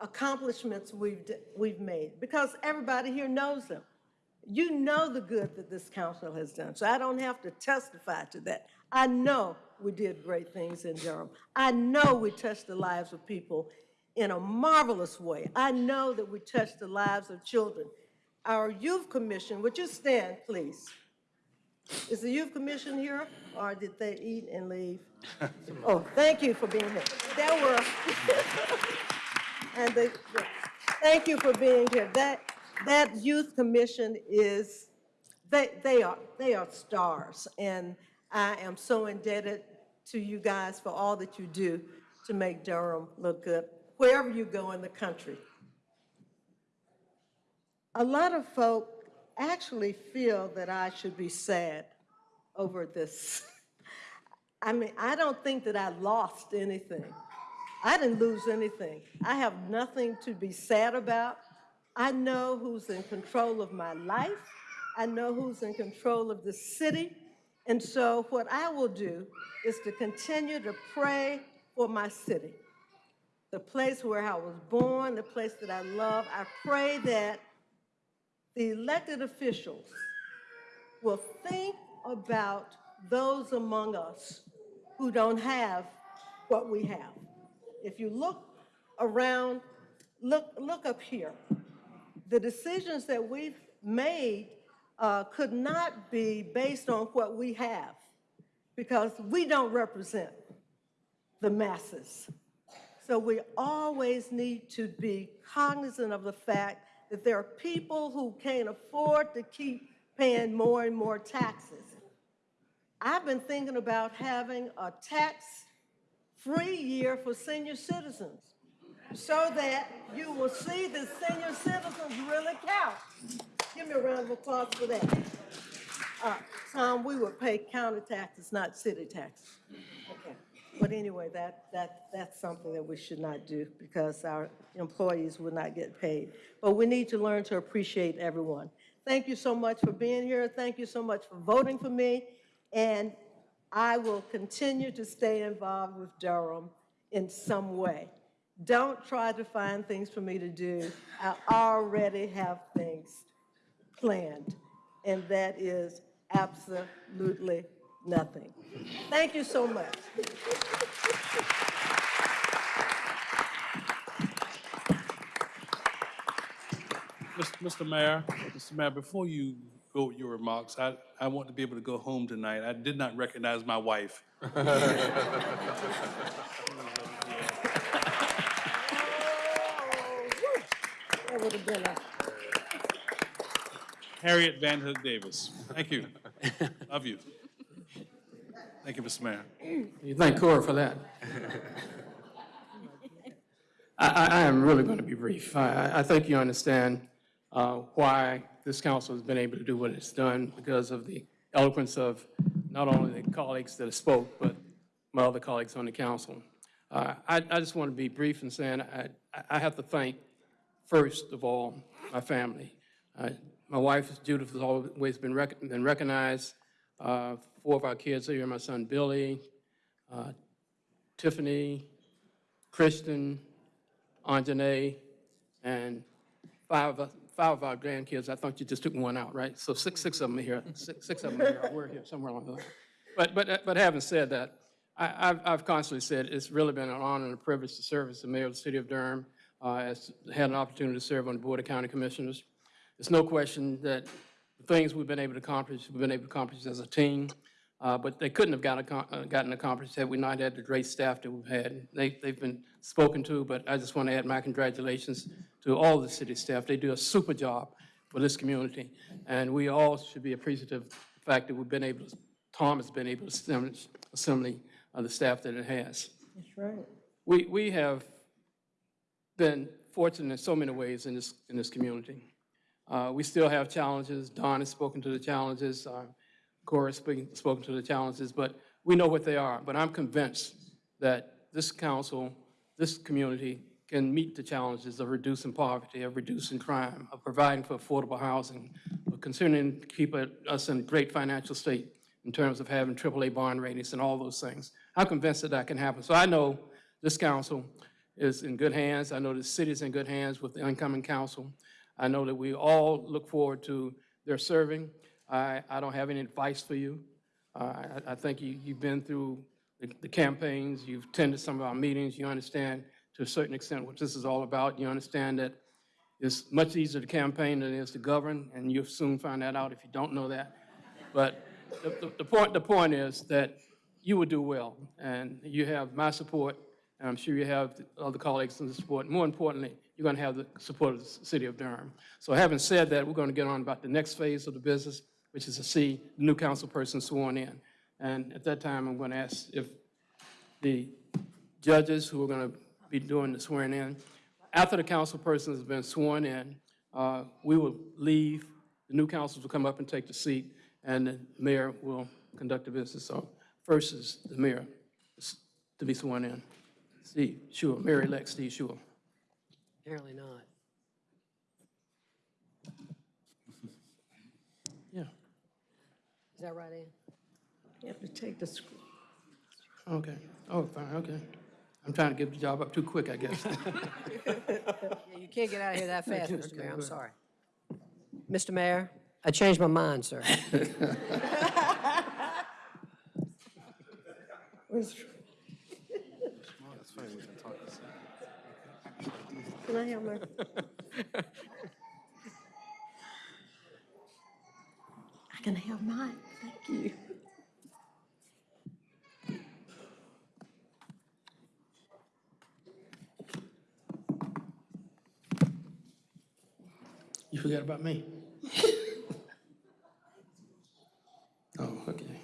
accomplishments we've, we've made because everybody here knows them. You know the good that this council has done, so I don't have to testify to that. I know we did great things in Durham. I know we touched the lives of people in a marvelous way. I know that we touched the lives of children. Our youth commission, would you stand, please? Is the youth commission here, or did they eat and leave? Oh, thank you for being here. There were, and they, thank you for being here. That, that youth commission is, they, they are, they are stars. And I am so indebted to you guys for all that you do to make Durham look good, wherever you go in the country. A lot of folk actually feel that I should be sad over this. I mean, I don't think that I lost anything. I didn't lose anything. I have nothing to be sad about. I know who's in control of my life. I know who's in control of the city. And so what I will do is to continue to pray for my city, the place where I was born, the place that I love. I pray that the elected officials will think about those among us who don't have what we have. If you look around, look, look up here. The decisions that we've made uh, could not be based on what we have because we don't represent the masses. So we always need to be cognizant of the fact that there are people who can't afford to keep paying more and more taxes. I've been thinking about having a tax free year for senior citizens so that you will see that senior citizens really count. Give me a round of applause for that. Uh, Tom, we would pay county taxes, not city taxes. Okay. But anyway, that, that, that's something that we should not do because our employees will not get paid. But we need to learn to appreciate everyone. Thank you so much for being here. Thank you so much for voting for me. And I will continue to stay involved with Durham in some way. Don't try to find things for me to do. I already have things planned, and that is absolutely nothing. Thank you so much. Mr. Mayor, Mr. Mayor, before you go with your remarks, I, I want to be able to go home tonight. I did not recognize my wife. That would have been a Harriet Van Hook Davis. Thank you. Love you. Thank you, Mr. Mayor. You thank Cora for that. I, I, I am really going to be brief. I, I- I think you understand uh, why this council has been able to do what it's done because of the eloquence of not only the colleagues that have spoke, but my other colleagues on the council. Uh, I, I just want to be brief in saying I, I have to thank, first of all, my family. Uh, My wife, Judith, has always been rec- been recognized. Uh, Four of our kids are here, my son Billy, uh, Tiffany, Kristen, Anjanae, and five, of five of our grandkids. I thought you just took one out, right? So six, six of them are here, six, six of them are here. We're here somewhere along the line. But, but, but having said that, I, I've, I've constantly said it's really been an honor and a privilege to serve as the mayor of the city of Durham. Uh, as had an opportunity to serve on the Board of County Commissioners. There's no question that things we've been able to accomplish, we've been able to accomplish as a team. Uh, but they couldn't have got, accom- uh, gotten accomplished had we not had the great staff that we've had. They, they've been spoken to, but I just want to add my congratulations to all the city staff. They do a super job for this community. And we all should be appreciative of the fact that we've been able, to Tom has been able to assemble assembly of the staff that it has. That's right. We, we have been fortunate in so many ways in this, in this community. Uh, We still have challenges. Don has spoken to the challenges. uh, Cora has spoken to the challenges, but we know what they are. But I'm convinced that this council, this community can meet the challenges of reducing poverty, of reducing crime, of providing for affordable housing, of continuing to keep us in great financial state in terms of having AAA bond ratings and all those things. I'm convinced that that can happen. So I know this council is in good hands. I know the city's in good hands with the incoming council. I know that we all look forward to their serving. I, I don't have any advice for you. Uh, I, I think you, you've been through the, the campaigns, you've attended some of our meetings, you understand to a certain extent what this is all about. You understand that it's much easier to campaign than it is to govern, and you'll soon find that out if you don't know that. But the, the, the point, the point is that you will do well, and you have my support, and I'm sure you have other colleagues in support. More importantly, you're going to have the support of the city of Durham. So having said that, we're going to get on about the next phase of the business, which is to see the new council person sworn in. And at that time, I'm going to ask if the judges who are going to be doing the swearing in, after the council person has been sworn in, uh, we will leave, the new councils will come up and take the seat, and the mayor will conduct the business. So first is the mayor to be sworn in. Steve Schewel, Mayor-elect Steve Schewel. Apparently not. Yeah, Is that right, Ann? You have to take the, sc- okay. Oh, fine, okay. I'm trying to give the job up too quick, I guess. Yeah, You can't get out of here that fast, Okay, Mr. Mayor, I'm ahead. sorry. Mr. Mayor, I changed my mind, sir. can I can have mine, thank you. You forgot about me? Oh, okay.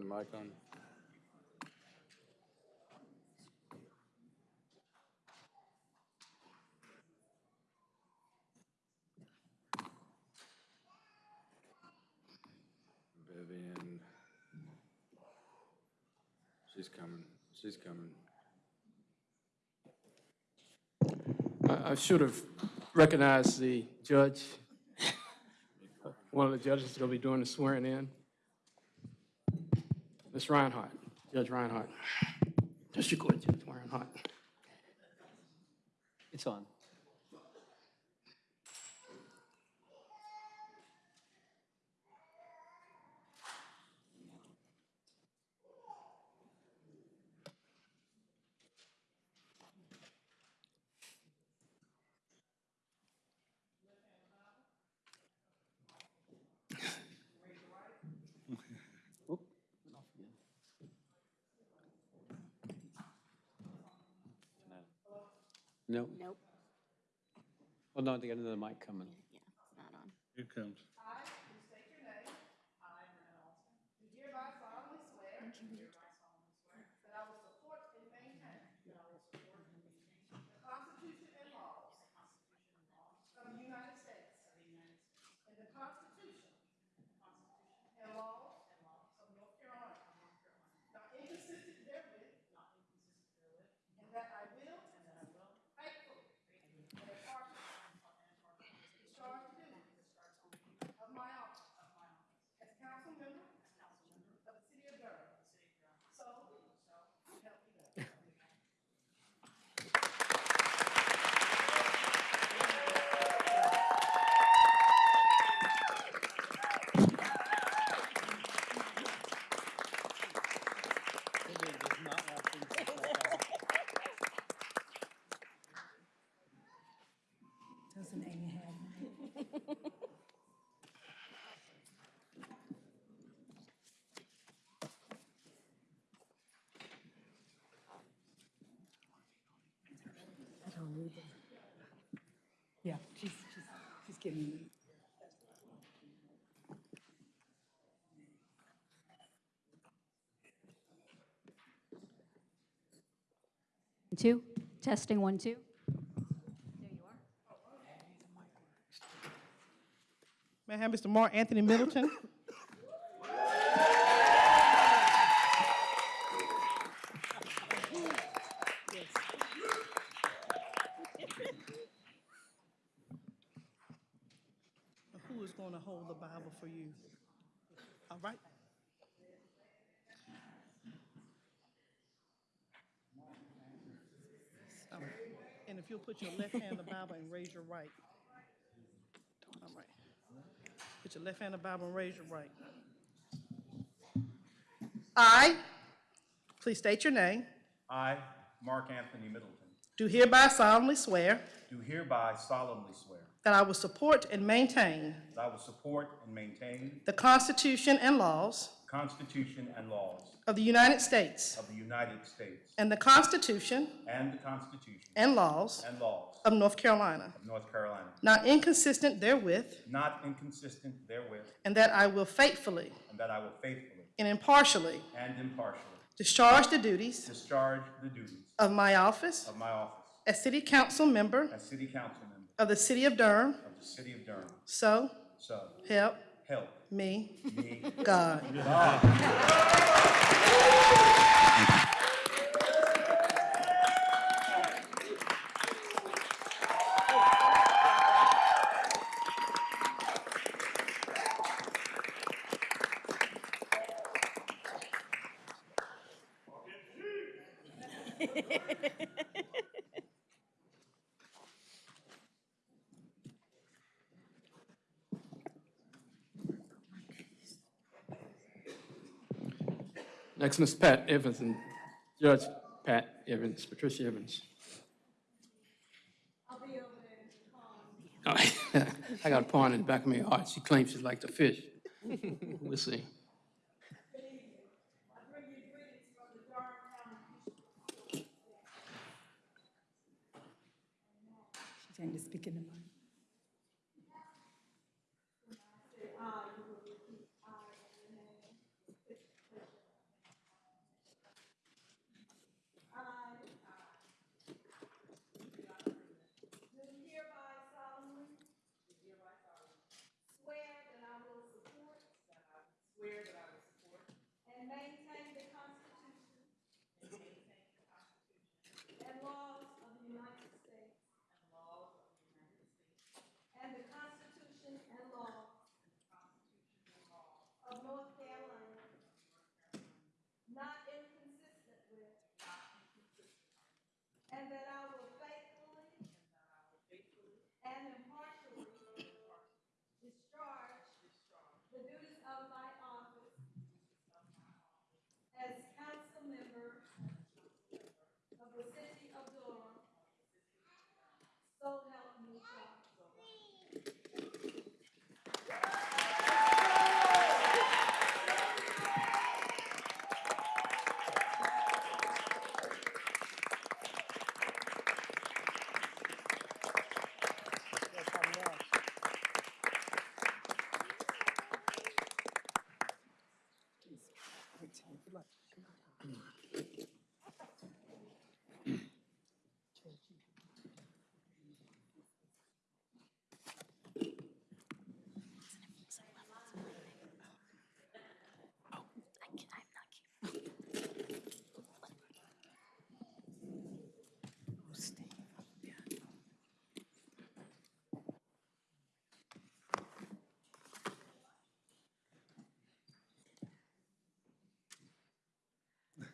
Mic on. Vivian. She's coming, she's coming. I, I should have recognized the judge. One of the judges is going to be doing the swearing in. Ms. Reinhardt, Judge Reinhardt. District Court Judge Reinhardt. It's on. Well, no, they got another mic coming. Yeah, it's not on. Here comes. Doesn't Amy have? I don't need it. Yeah, she's, she's, she's giving me. Two, testing one, two. May I have Mr. Mark Anthony Middleton? Who is going to hold the Bible for you? All right. So, And if you'll put your left hand on the Bible and raise your right. All right. Put your left hand on the Bible and raise your right. I, please state your name, I, Mark Anthony Middleton, do hereby solemnly swear do hereby solemnly swear that I will support and maintain that I will support and maintain the Constitution and laws the Constitution and laws of the United States of the United States and the Constitution and the Constitution and laws and laws of North Carolina, of North Carolina, not inconsistent therewith, not inconsistent therewith, and that I will faithfully and that I will faithfully and impartially and impartially discharge the duties discharge the duties of my office of my office as City Council Member as City Council Member of the City of Durham, of the City of Durham. so So help help me. Me. God. Next, Ms. Pat Evans and Judge Pat Evans, Patricia Evans. Oh, I got a pond in the back of my heart. She claims she'd like to fish. We'll see.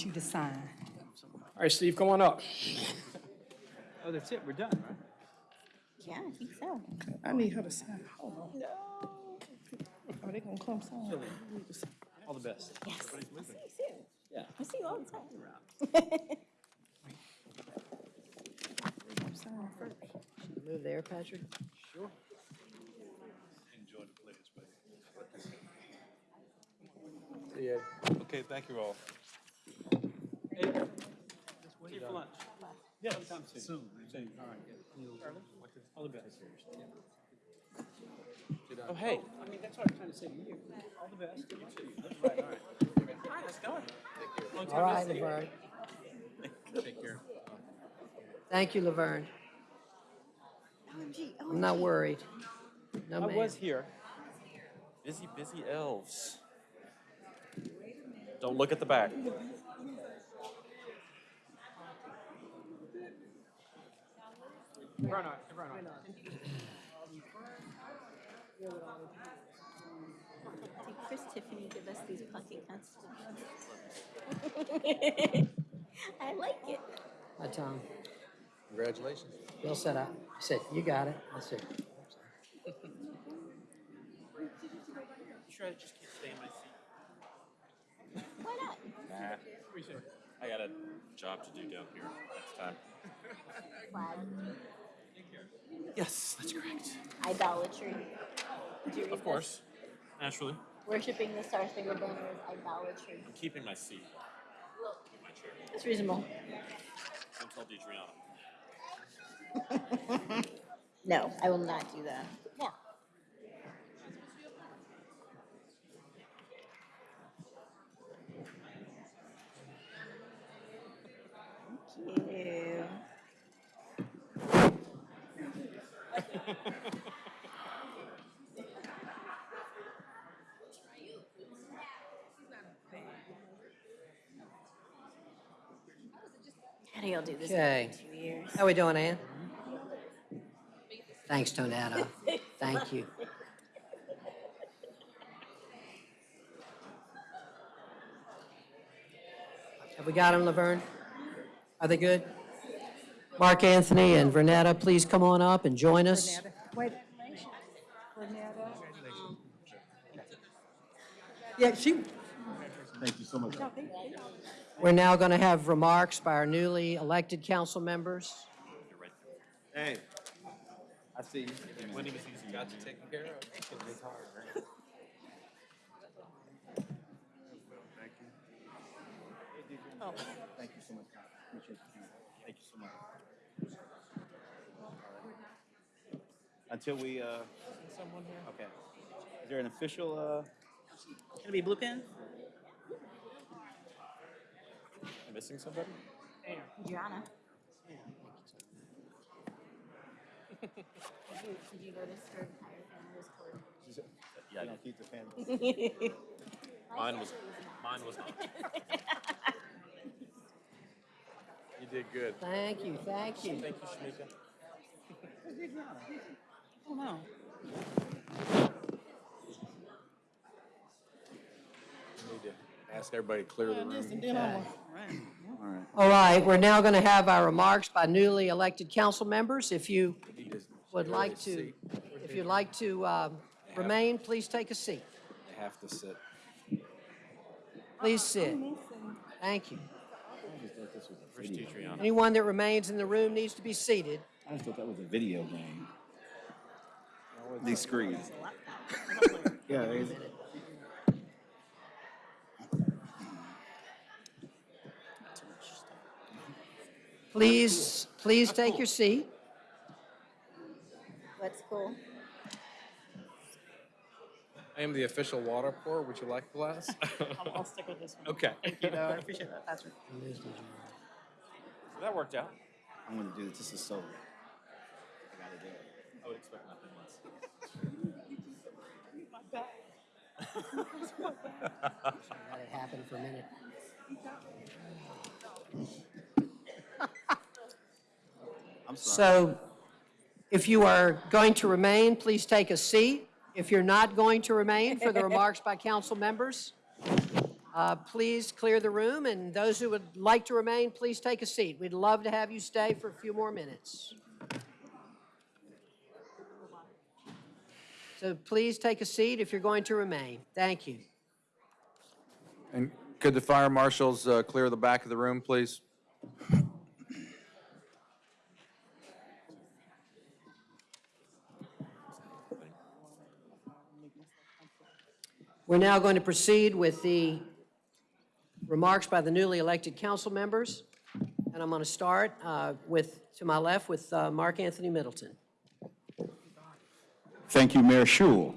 I need you to sign. All right, Steve, come on up. Oh, that's it, we're done, right? Yeah, I think so. I need her to sign. Hold on. Oh, Are they gonna come sign? All the best. Yes. I'll see you soon. Yeah. I see you all the time. Move there, Patrick. Sure. Enjoy the players' See ya. Okay, thank you all. Hey, see you for lunch. Yeah. Sometime soon. Soon, all right. All the best. Oh, hey. I mean, that's what I'm trying to say to you. All the best. You too. All right, all right. All right, let's go. All right, Laverne. Take care. Thank you, Laverne. OMG, I'm not worried. No, I ma'am. was here. Busy, busy elves. Don't look at the back. Bernard, Bernard. Did Chris Tiffany give us these pocket constitutions? I like it. Hi, Tom. Congratulations. Bill said, I I said, you got it. I said, Sure, I just can't stay in my seat. Why not? Nah. I got a job to do down here next time. Flag. Yes, that's correct. Idolatry. Did you read Of course. Naturally. Worshipping the Star Spangled Banner is idolatry. I'm keeping my seat. in my chair. It's reasonable. Don't tell DeDreana. No, I will not do that. How do y'all do this Okay. two years? how we doing, Ann? Thanks, Tonetta. Thank you. Have we got them, Laverne? Are they good? Mark Anthony and Vernetta, please come on up and join us. Wait. Renetta. Yeah, she, Thank you so much. We're now going to have remarks by our newly elected council members. Hey, I see you. Winning is easy. Got you taken care of. It's hard, right? Oh. Thank you so much. Appreciate you. Thank you so much. Until we, uh, Someone here? okay. Is there an official, uh, Can it be blue pen? Am I missing somebody? Adriana. Did you notice her entire family was colored? yeah, don't keep the pen. Mine was, mine was not. You did good. Thank you, thank you. Thank you, Shamika. Oh, no. Need to ask everybody to clear the room. And then I'm, right. All right. All right, we're now going to have our remarks by newly elected council members. If you would like to, if you'd like to um, remain, please take a seat. They have to sit. Please sit. Thank you. First teacher, Yana. Anyone that remains in the room needs to be seated. I just thought that was a video game. These screens. Yeah, it is. Please, please take your seat. What's cool? I am the official water pour. Would you like a glass? I'll, I'll stick with this one. Okay. Thank you, though. I appreciate that, Patrick. That worked out. I'm gonna do this. This is so. I gotta do it. Let it happen for a minute. I'm sorry. So if you are going to remain, please take a seat. If you're not going to remain for the remarks by council members, uh, please clear the room, and those who would like to remain, please take a seat. We'd love to have you stay for a few more minutes. So please take a seat if you're going to remain. Thank you. And could the fire marshals uh, clear the back of the room, please? We're now going to proceed with the remarks by the newly elected council members. And I'm going to start uh, with, to my left, with uh, Mark Anthony Middleton. Thank you, Mayor Schewel.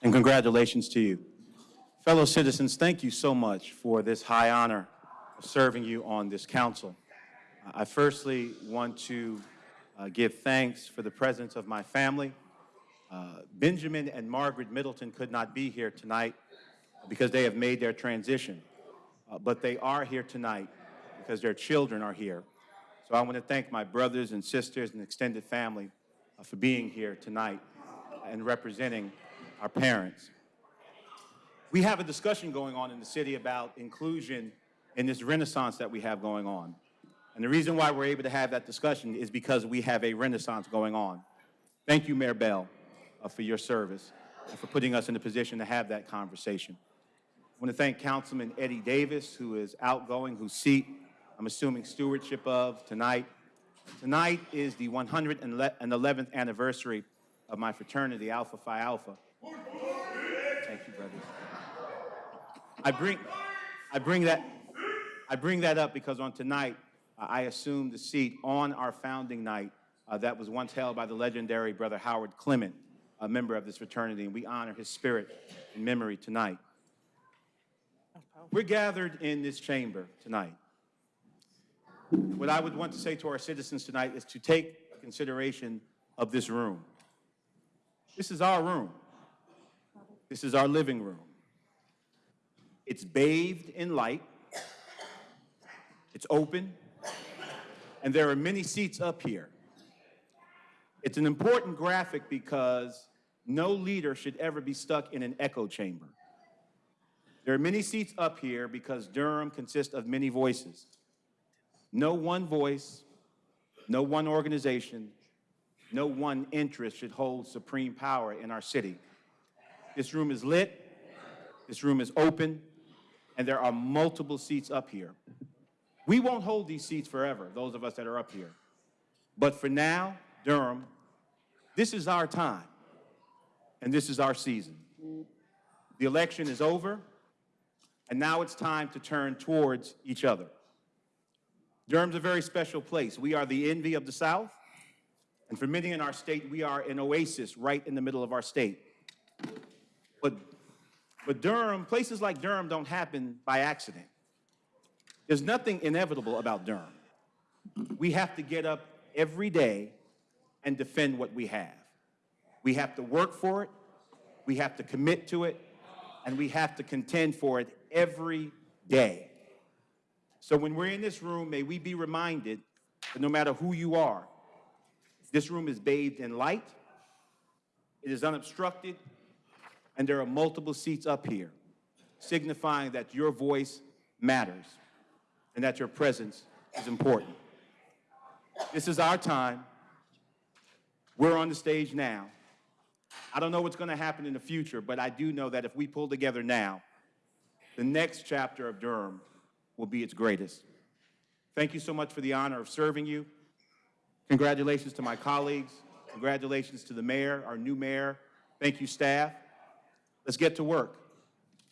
And congratulations to you. Fellow citizens, thank you so much for this high honor of serving you on this council. I firstly want to uh, give thanks for the presence of my family. Uh, Benjamin and Margaret Middleton could not be here tonight because they have made their transition, Uh, but they are here tonight because their children are here. So I want to thank my brothers and sisters and extended family uh, for being here tonight and representing our parents. We have a discussion going on in the city about inclusion in this renaissance that we have going on. And the reason why we're able to have that discussion is because we have a renaissance going on. Thank you, Mayor Bell, uh, for your service and for putting us in a position to have that conversation. I want to thank Councilman Eddie Davis, who is outgoing, whose seat I'm assuming stewardship of tonight. Tonight is the 111th anniversary of my fraternity, Alpha Phi Alpha. Thank you, brothers. I bring, I bring that, I bring that up because on tonight, uh, I assumed the seat on our founding night uh, that was once held by the legendary Brother Howard Clement, a member of this fraternity, and we honor his spirit and memory tonight. We're gathered in this chamber tonight. What I would want to say to our citizens tonight is to take consideration of this room. This is our room. This is our living room. It's bathed in light. It's open. And there are many seats up here. It's an important graphic because no leader should ever be stuck in an echo chamber. There are many seats up here because Durham consists of many voices. No one voice, no one organization, No one interest should hold supreme power in our city. This room is lit, this room is open, and there are multiple seats up here. We won't hold these seats forever, those of us that are up here. But for now, Durham, this is our time, and this is our season. The election is over, and now it's time to turn towards each other. Durham's a very special place. We are the envy of the South, and for many in our state, we are an oasis right in the middle of our state. But, but Durham, places like Durham don't happen by accident. There's nothing inevitable about Durham. We have to get up every day and defend what we have. We have to work for it, we have to commit to it, and we have to contend for it every day. So when we're in this room, may we be reminded that no matter who you are, this room is bathed in light, it is unobstructed, and there are multiple seats up here, signifying that your voice matters and that your presence is important. This is our time. We're on the stage now. I don't know what's going to happen in the future, but I do know that if we pull together now, the next chapter of Durham will be its greatest. Thank you so much for the honor of serving you. Congratulations to my colleagues. Congratulations to the mayor, our new mayor. Thank you, staff. Let's get to work.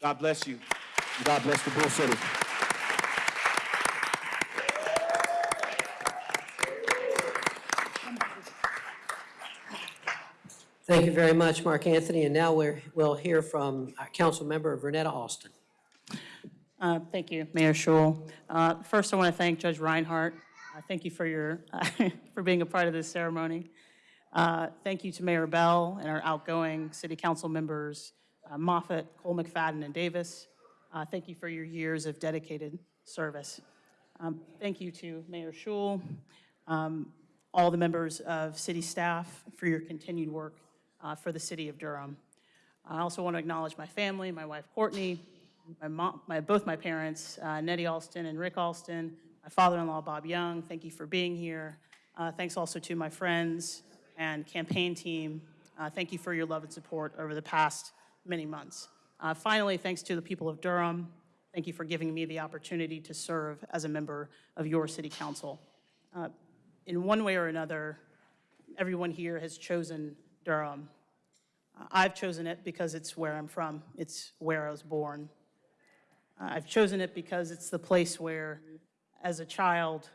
God bless you. God bless the Bull City. Thank you very much, Mark Anthony. And now we're, we'll hear from uh, our council member Vernetta Alston. Uh, Thank you, Mayor Schewel. Uh, First, I want to thank Judge Reinhardt. Uh, Thank you for your, for being a part of this ceremony. Uh, Thank you to Mayor Bell and our outgoing city council members, uh, Moffitt, Cole McFadden, and Davis. Uh, Thank you for your years of dedicated service. Um, Thank you to Mayor Schewel, um, all the members of city staff for your continued work for the city of Durham. I also want to acknowledge my family, my wife Courtney, my mom, my, both my parents, uh, Nettie Alston and Rick Alston, my father-in-law Bob Young. Thank you for being here. Uh, thanks also to my friends and campaign team. Uh, thank you for your love and support over the past many months. Uh, finally, thanks to the people of Durham. Thank you for giving me the opportunity to serve as a member of your city council. Uh, in one way or another, everyone here has chosen Durham. Uh, I've chosen it because it's where I'm from. It's where I was born. Uh, I've chosen it because it's the place where, as a child,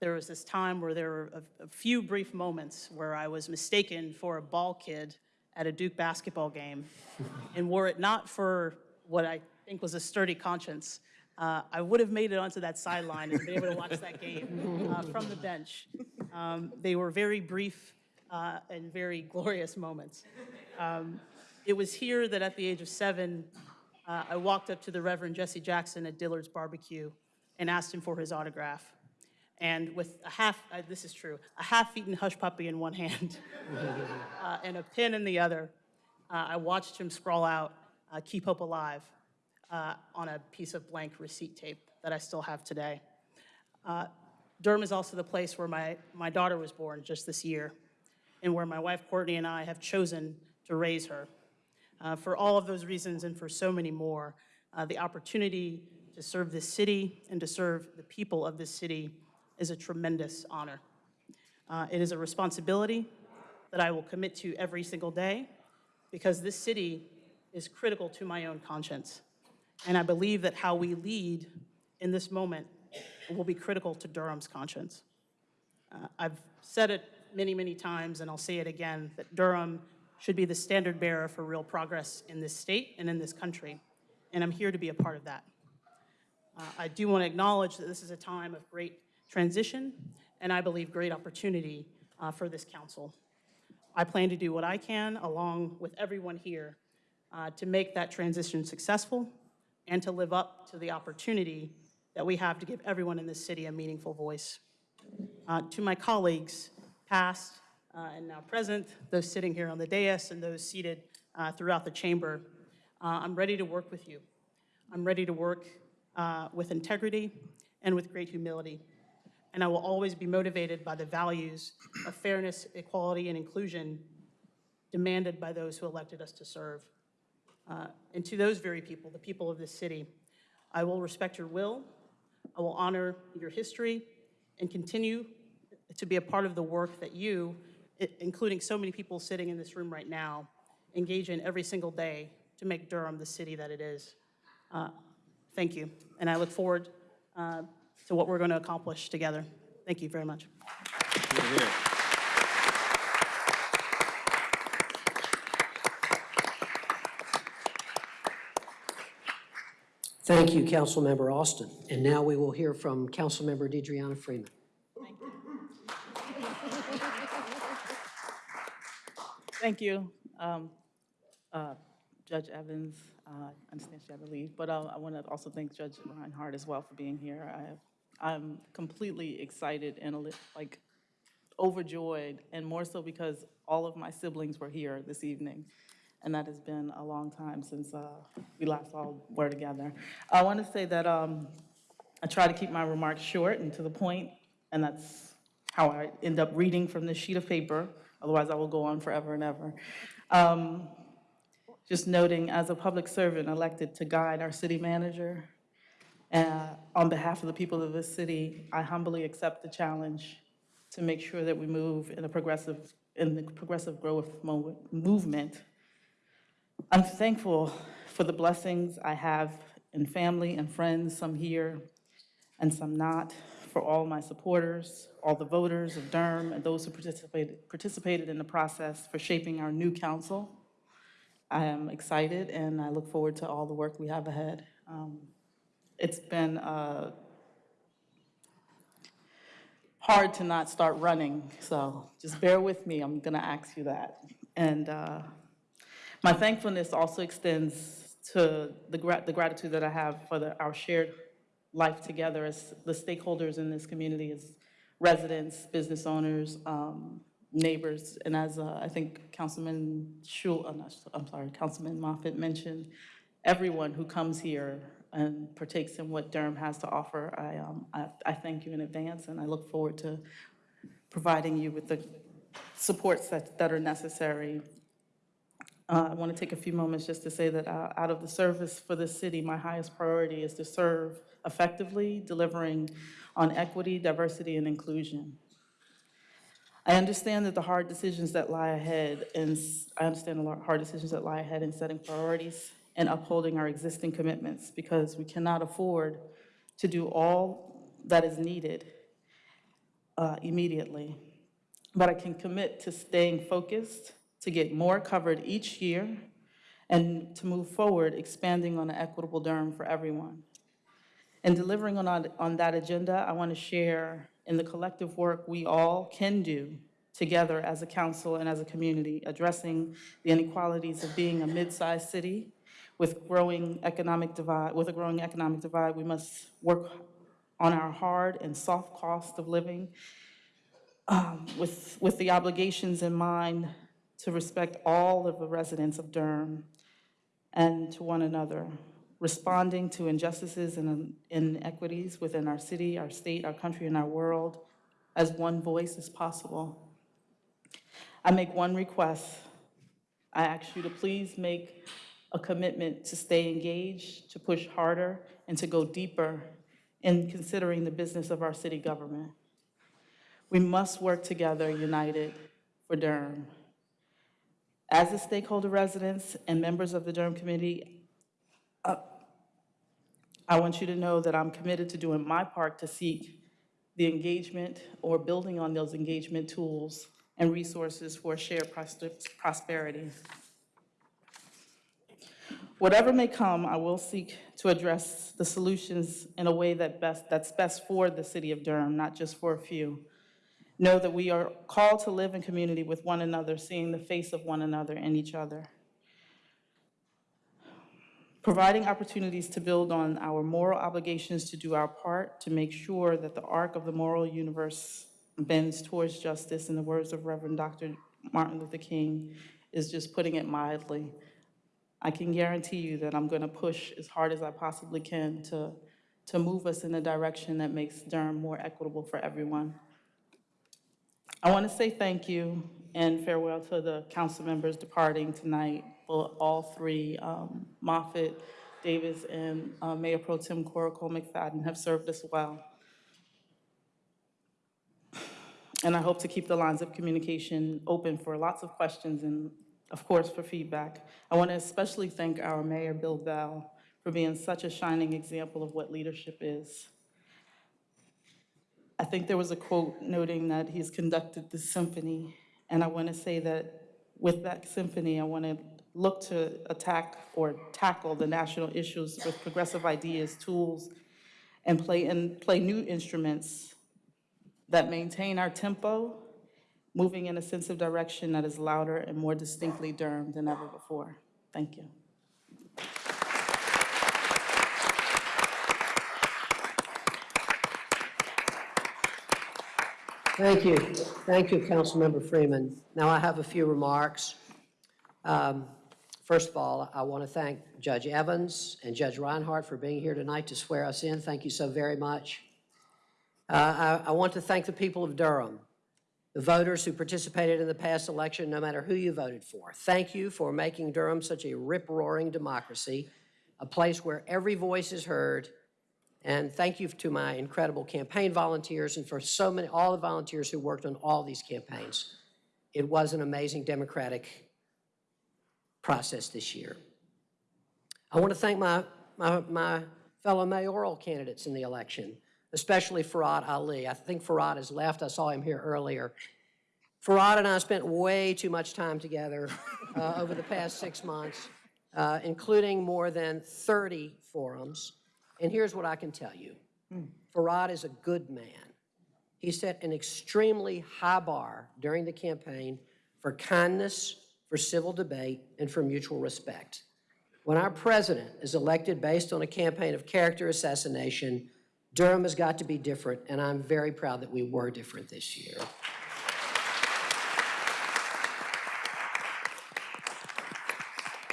there was this time where there were a, a few brief moments where I was mistaken for a ball kid at a Duke basketball game. and were it not for what I think was a sturdy conscience, uh, I would have made it onto that sideline and been able to watch that game uh, from the bench. Um, they were very brief uh, and very glorious moments. Um, it was here that at the age of seven, uh, I walked up to the Reverend Jesse Jackson at Dillard's Barbecue and asked him for his autograph. And with a half, uh, this is true, a half-eaten hush puppy in one hand uh, and a pen in the other, uh, I watched him scrawl out, uh, Keep Hope Alive, uh, on a piece of blank receipt tape that I still have today. Durham is also the place where my, my daughter was born just this year, and where my wife Courtney and I have chosen to raise her. Uh, for all of those reasons and for so many more, uh, the opportunity to serve this city and to serve the people of this city is a tremendous honor. Uh, it is a responsibility that I will commit to every single day because this city is critical to my own conscience. And I believe that how we lead in this moment will be critical to Durham's conscience. Uh, I've said it many, many times, and I'll say it again, that Durham should be the standard bearer for real progress in this state and in this country. And I'm here to be a part of that. Uh, I do want to acknowledge that this is a time of great transition and I believe great opportunity uh, for this council. I plan to do what I can, along with everyone here, uh, to make that transition successful and to live up to the opportunity that we have to give everyone in this city a meaningful voice. Uh, to my colleagues, past and now present, those sitting here on the dais and those seated uh, throughout the chamber, uh, I'm ready to work with you. I'm ready to work uh, with integrity and with great humility and I will always be motivated by the values of fairness, equality, and inclusion demanded by those who elected us to serve. Uh, And to those very people, the people of this city, I will respect your will, I will honor your history, and continue to be a part of the work that you, including so many people sitting in this room right now, engage in every single day to make Durham the city that it is. Uh, Thank you, and I look forward uh, to what we're going to accomplish together. Thank you very much. Thank you, Councilmember Alston. And now we will hear from Councilmember DeDreana Freeman. Thank you, um, uh, Judge Evans. Uh, I leave, but uh, I want to also thank Judge Reinhardt as well for being here. I, I'm completely excited and like overjoyed, and more so because all of my siblings were here this evening, and that has been a long time since uh, we last all were together. I want to say that um, I try to keep my remarks short and to the point, and that's how I end up reading from this sheet of paper. Otherwise, I will go on forever and ever. Um, Just noting, as a public servant elected to guide our city manager, uh, on behalf of the people of this city, I humbly accept the challenge to make sure that we move in a progressive, in the progressive growth movement. I'm thankful for the blessings I have in family and friends, some here and some not, for all my supporters, all the voters of Durham, and those who participated, participated in the process for shaping our new council. I am excited, and I look forward to all the work we have ahead. Um, It's been uh, hard to not start running, so just bear with me, I'm gonna ask you that. And uh, my thankfulness also extends to the gra- the gratitude that I have for the- our shared life together as the stakeholders in this community, as residents, business owners, um, neighbors, and as uh, I think Councilman Schewel, uh, not- I'm sorry, Councilman Moffitt mentioned, everyone who comes here and partakes in what Durham has to offer, I, um, I I thank you in advance, and I look forward to providing you with the supports that that are necessary. Uh, I want to take a few moments just to say that uh, out of the service for the city, my highest priority is to serve effectively, delivering on equity, diversity, and inclusion. I understand that the hard decisions that lie ahead, and I understand the hard decisions that lie ahead in setting priorities and upholding our existing commitments, because we cannot afford to do all that is needed uh, immediately. But I can commit to staying focused, to get more covered each year, and to move forward, expanding on an equitable Durham for everyone. In delivering on, on- on that agenda, I want to share in the collective work we all can do together as a council and as a community, addressing the inequalities of being a mid-sized city with growing economic divide, with a growing economic divide, we must work on our hard and soft cost of living um, with, with the obligations in mind to respect all of the residents of Durham and to one another, responding to injustices and inequities within our city, our state, our country, and our world as one voice as possible. I make one request. I ask you to please make a commitment to stay engaged, to push harder, and to go deeper in considering the business of our city government. We must work together, united, for Durham. As the stakeholder residents and members of the Durham Committee, I want you to know that I'm committed to doing my part to seek the engagement or building on those engagement tools and resources for shared pros- prosperity. Whatever may come, I will seek to address the solutions in a way that best, that's best for the city of Durham, not just for a few. Know that we are called to live in community with one another, seeing the face of one another and each other. Providing opportunities to build on our moral obligations to do our part to make sure that the arc of the moral universe bends towards justice, in the words of Reverend Dr. Martin Luther King, is just putting it mildly. I can guarantee you that I'm going to push as hard as I possibly can to to move us in a direction that makes Durham more equitable for everyone. I want to say thank you and farewell to the council members departing tonight, for all three, um, Moffitt, Davis, and uh, Mayor Pro Tem Cora Cole McFadden have served us well. And I hope to keep the lines of communication open for lots of questions and, of course, for feedback. I want to especially thank our mayor, Bill Bell, for being such a shining example of what leadership is. I think there was a quote noting that he's conducted the symphony, and I want to say that with that symphony, I want to look to attack or tackle the national issues with progressive ideas, tools, and play, and play new instruments that maintain our tempo, moving in a sense of direction that is louder and more distinctly Durham than ever before. Thank you. Thank you. Thank you, Councilmember Freeman. Now I have a few remarks. Um, First of all, I want to thank Judge Evans and Judge Reinhardt for being here tonight to swear us in. Thank you so very much. Uh, I I want to thank the people of Durham, the voters who participated in the past election, no matter who you voted for. Thank you for making Durham such a rip-roaring democracy, a place where every voice is heard. And thank you to my incredible campaign volunteers and for so many, all the volunteers who worked on all these campaigns. It was an amazing democratic process this year. I want to thank my, my, my fellow mayoral candidates in the election, especially Farad Ali. I think Farad has left. I saw him here earlier. Farad and I spent way too much time together uh, over the past six months, uh, including more than 30 forums. And here's what I can tell you. Farad is a good man. He set an extremely high bar during the campaign for kindness, for civil debate, and for mutual respect. When our president is elected based on a campaign of character assassination, Durham has got to be different, and I'm very proud that we were different this year.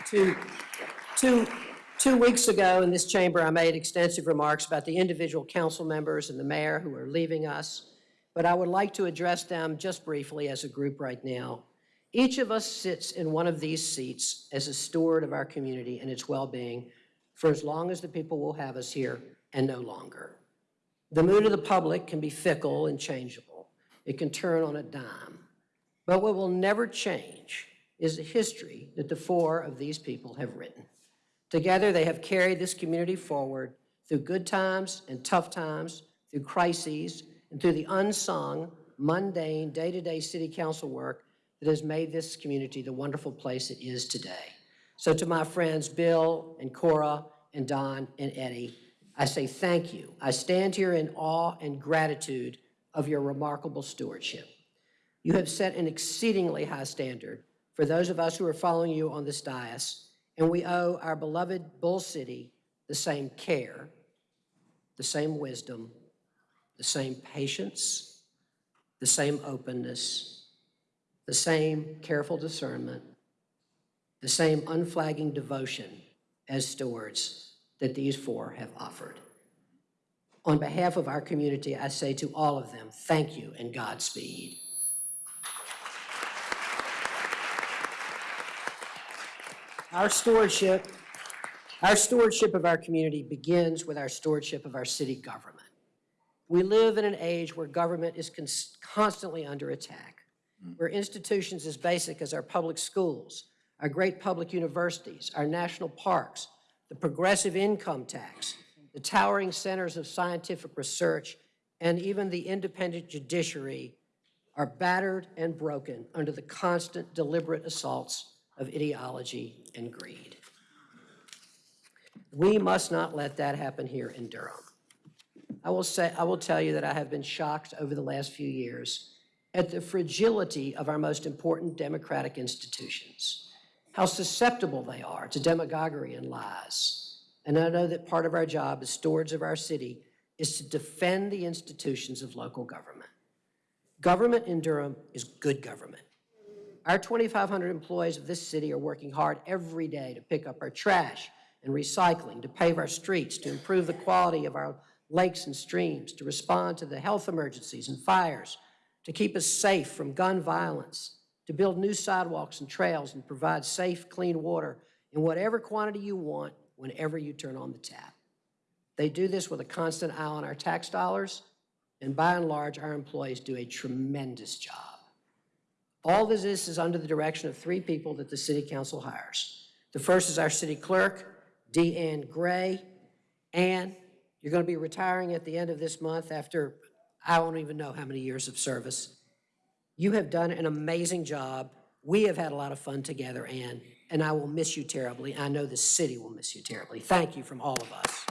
Two, two, two weeks ago in this chamber, I made extensive remarks about the individual council members and the mayor who are leaving us, but I would like to address them just briefly as a group right now. Each of us sits in one of these seats as a steward of our community and its well-being for as long as the people will have us here and no longer. The mood of the public can be fickle and changeable. It can turn on a dime. But what will never change is the history that the four of these people have written. Together, they have carried this community forward through good times and tough times, through crises, and through the unsung, mundane, day-to-day city council work that has made this community the wonderful place it is today. So to my friends Bill and Cora and Don and Eddie, I say thank you. I stand here in awe and gratitude of your remarkable stewardship. You have set an exceedingly high standard for those of us who are following you on this dais, and we owe our beloved Bull City the same care, the same wisdom, the same patience, the same openness, the same careful discernment, the same unflagging devotion as stewards that these four have offered. On behalf of our community, I say to all of them, thank you and Godspeed. Our stewardship, our stewardship of our community begins with our stewardship of our city government. We live in an age where government is constantly under attack, Mm. where institutions as basic as our public schools, our great public universities, our national parks, the progressive income tax, the towering centers of scientific research, and even the independent judiciary are battered and broken under the constant deliberate assaults of ideology and greed. We must not let that happen here in Durham. I will say, I will tell you that I have been shocked over the last few years at the fragility of our most important democratic institutions, how susceptible they are to demagoguery and lies. And I know that part of our job as stewards of our city is to defend the institutions of local government. Government in Durham is good government. Our 2,500 employees of this city are working hard every day to pick up our trash, and recycling, to pave our streets, to improve the quality of our lakes and streams, to respond to the health emergencies and fires, to keep us safe from gun violence, to build new sidewalks and trails and provide safe, clean water in whatever quantity you want, whenever you turn on the tap. They do this with a constant eye on our tax dollars, and by and large, our employees do a tremendous job. All of this is under the direction of three people that the city council hires. The first is our city clerk, D. Ann Gray. Ann, you're going to be retiring at the end of this month after I don't even know how many years of service. You have done an amazing job. We have had a lot of fun together, Ann, and I will miss you terribly. I know the city will miss you terribly. Thank you from all of us.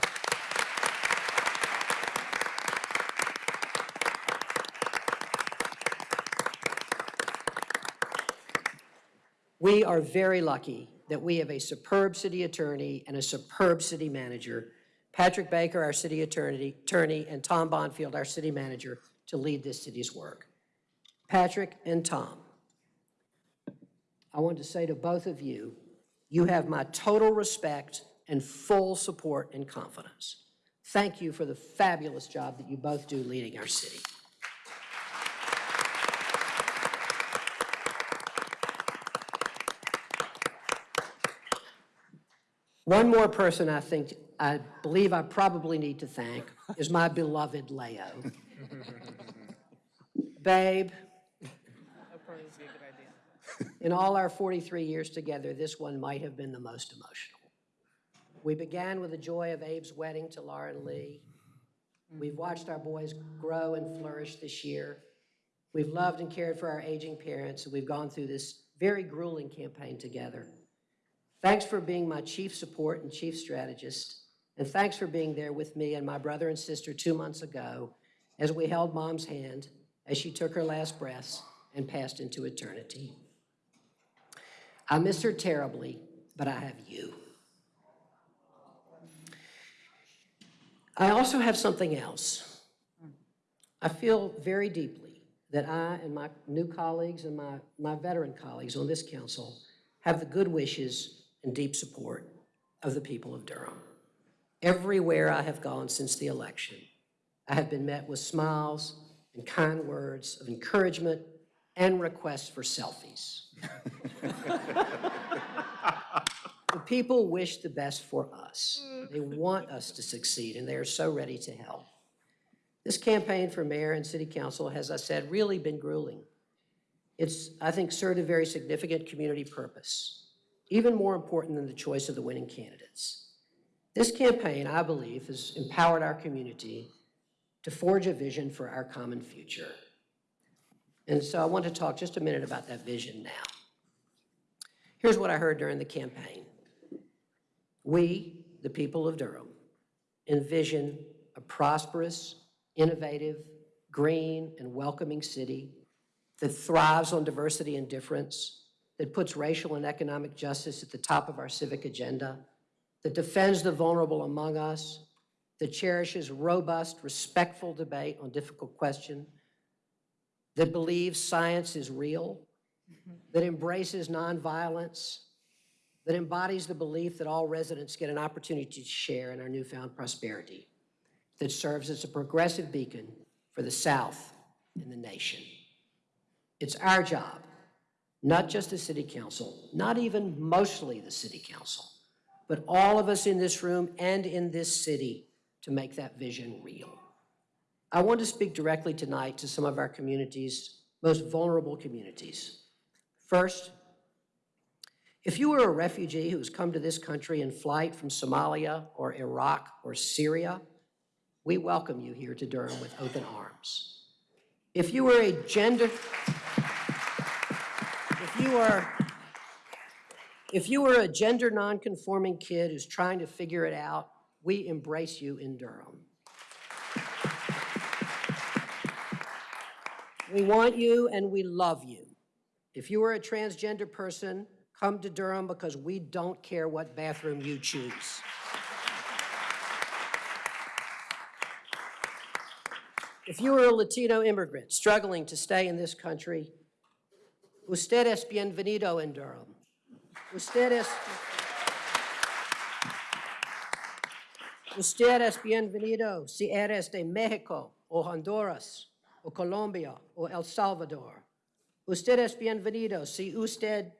We are very lucky that we have a superb city attorney and a superb city manager, Patrick Baker, our city attorney, and Tom Bonfield, our city manager, to lead this city's work. Patrick and Tom, I want to say to both of you, you have my total respect and full support and confidence. Thank you for the fabulous job that you both do leading our city. One more person I think, I believe I probably need to thank is my beloved Leo. Babe, That probably would be a good idea. in all our 43 years together, this one might have been the most emotional. We began with the joy of Abe's wedding to Lauren Lee. We've watched our boys grow and flourish this year. We've loved and cared for our aging parents, and we've gone through this very grueling campaign together. Thanks for being my chief support and chief strategist, and thanks for being there with me and my brother and sister two months ago as we held Mom's hand as she took her last breaths and passed into eternity. I miss her terribly, but I have you. I also have something else. I feel very deeply that I and my new colleagues and my, my veteran colleagues on this council have the good wishes and deep support of the people of Durham. Everywhere I have gone since the election, I have been met with smiles and kind words of encouragement and requests for selfies. The people wish the best for us. They want us to succeed, and they are so ready to help. This campaign for mayor and city council has, as I said, really been grueling. It's, I think, served a very significant community purpose, even more important than the choice of the winning candidates. This campaign, I believe, has empowered our community to forge a vision for our common future. And so I want to talk just a minute about that vision now. Here's what I heard during the campaign. We, the people of Durham, envision a prosperous, innovative, green, and welcoming city that thrives on diversity and difference, that puts racial and economic justice at the top of our civic agenda, that defends the vulnerable among us, that cherishes robust, respectful debate on difficult questions, that believes science is real, mm-hmm. that embraces nonviolence, that embodies the belief that all residents get an opportunity to share in our newfound prosperity, that serves as a progressive beacon for the South and the nation. It's our job, not just the city council, not even mostly the city council, but all of us in this room and in this city to make that vision real. I want to speak directly tonight to some of our communities, most vulnerable communities. First, if you were a refugee who has come to this country in flight from Somalia or Iraq or Syria, we welcome you here to Durham with open arms. If you were a gender, if you are, if you were a gender nonconforming kid who's trying to figure it out, we embrace you in Durham. We want you and we love you. If you are a transgender person, come to Durham because we don't care what bathroom you choose. If you are a Latino immigrant struggling to stay in this country, usted es bienvenido in Durham. Usted es, Usted es bienvenido si eres de México o Honduras o Colombia o El Salvador. Usted es bienvenido si usted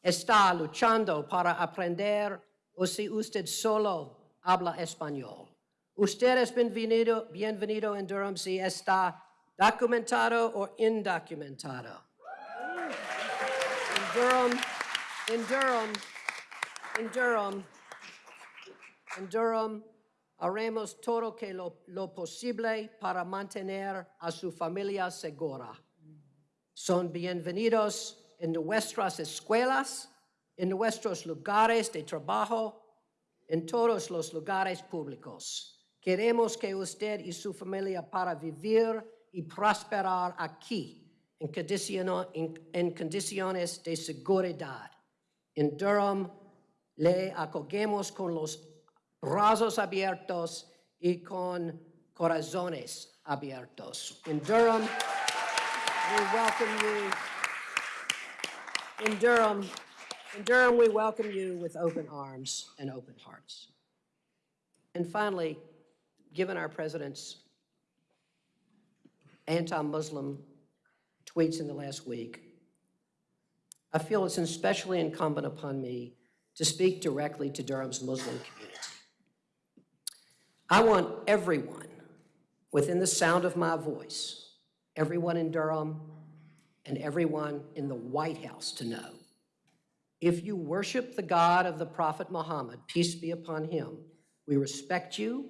está luchando para aprender o si usted solo habla español. Usted es bienvenido, bienvenido en Durham si está documentado o indocumentado. In Durham, in Durham, in Durham, en Durham, haremos todo que lo, lo posible para mantener a su familia segura. Son bienvenidos en nuestras escuelas, en nuestros lugares de trabajo, en todos los lugares públicos. Queremos que usted y su familia para vivir y prosperar aquí en, en- en condiciones de seguridad. En Durham le acogemos con los brazos abiertos y con corazones abiertos. In Durham, we welcome you. In Durham, in Durham, we welcome you with open arms and open hearts. And finally, given our president's anti-Muslim tweets in the last week, I feel it's especially incumbent upon me to speak directly to Durham's Muslim community. I want everyone within the sound of my voice, everyone in Durham and everyone in the White House to know, if you worship the God of the Prophet Muhammad, peace be upon him, we respect you,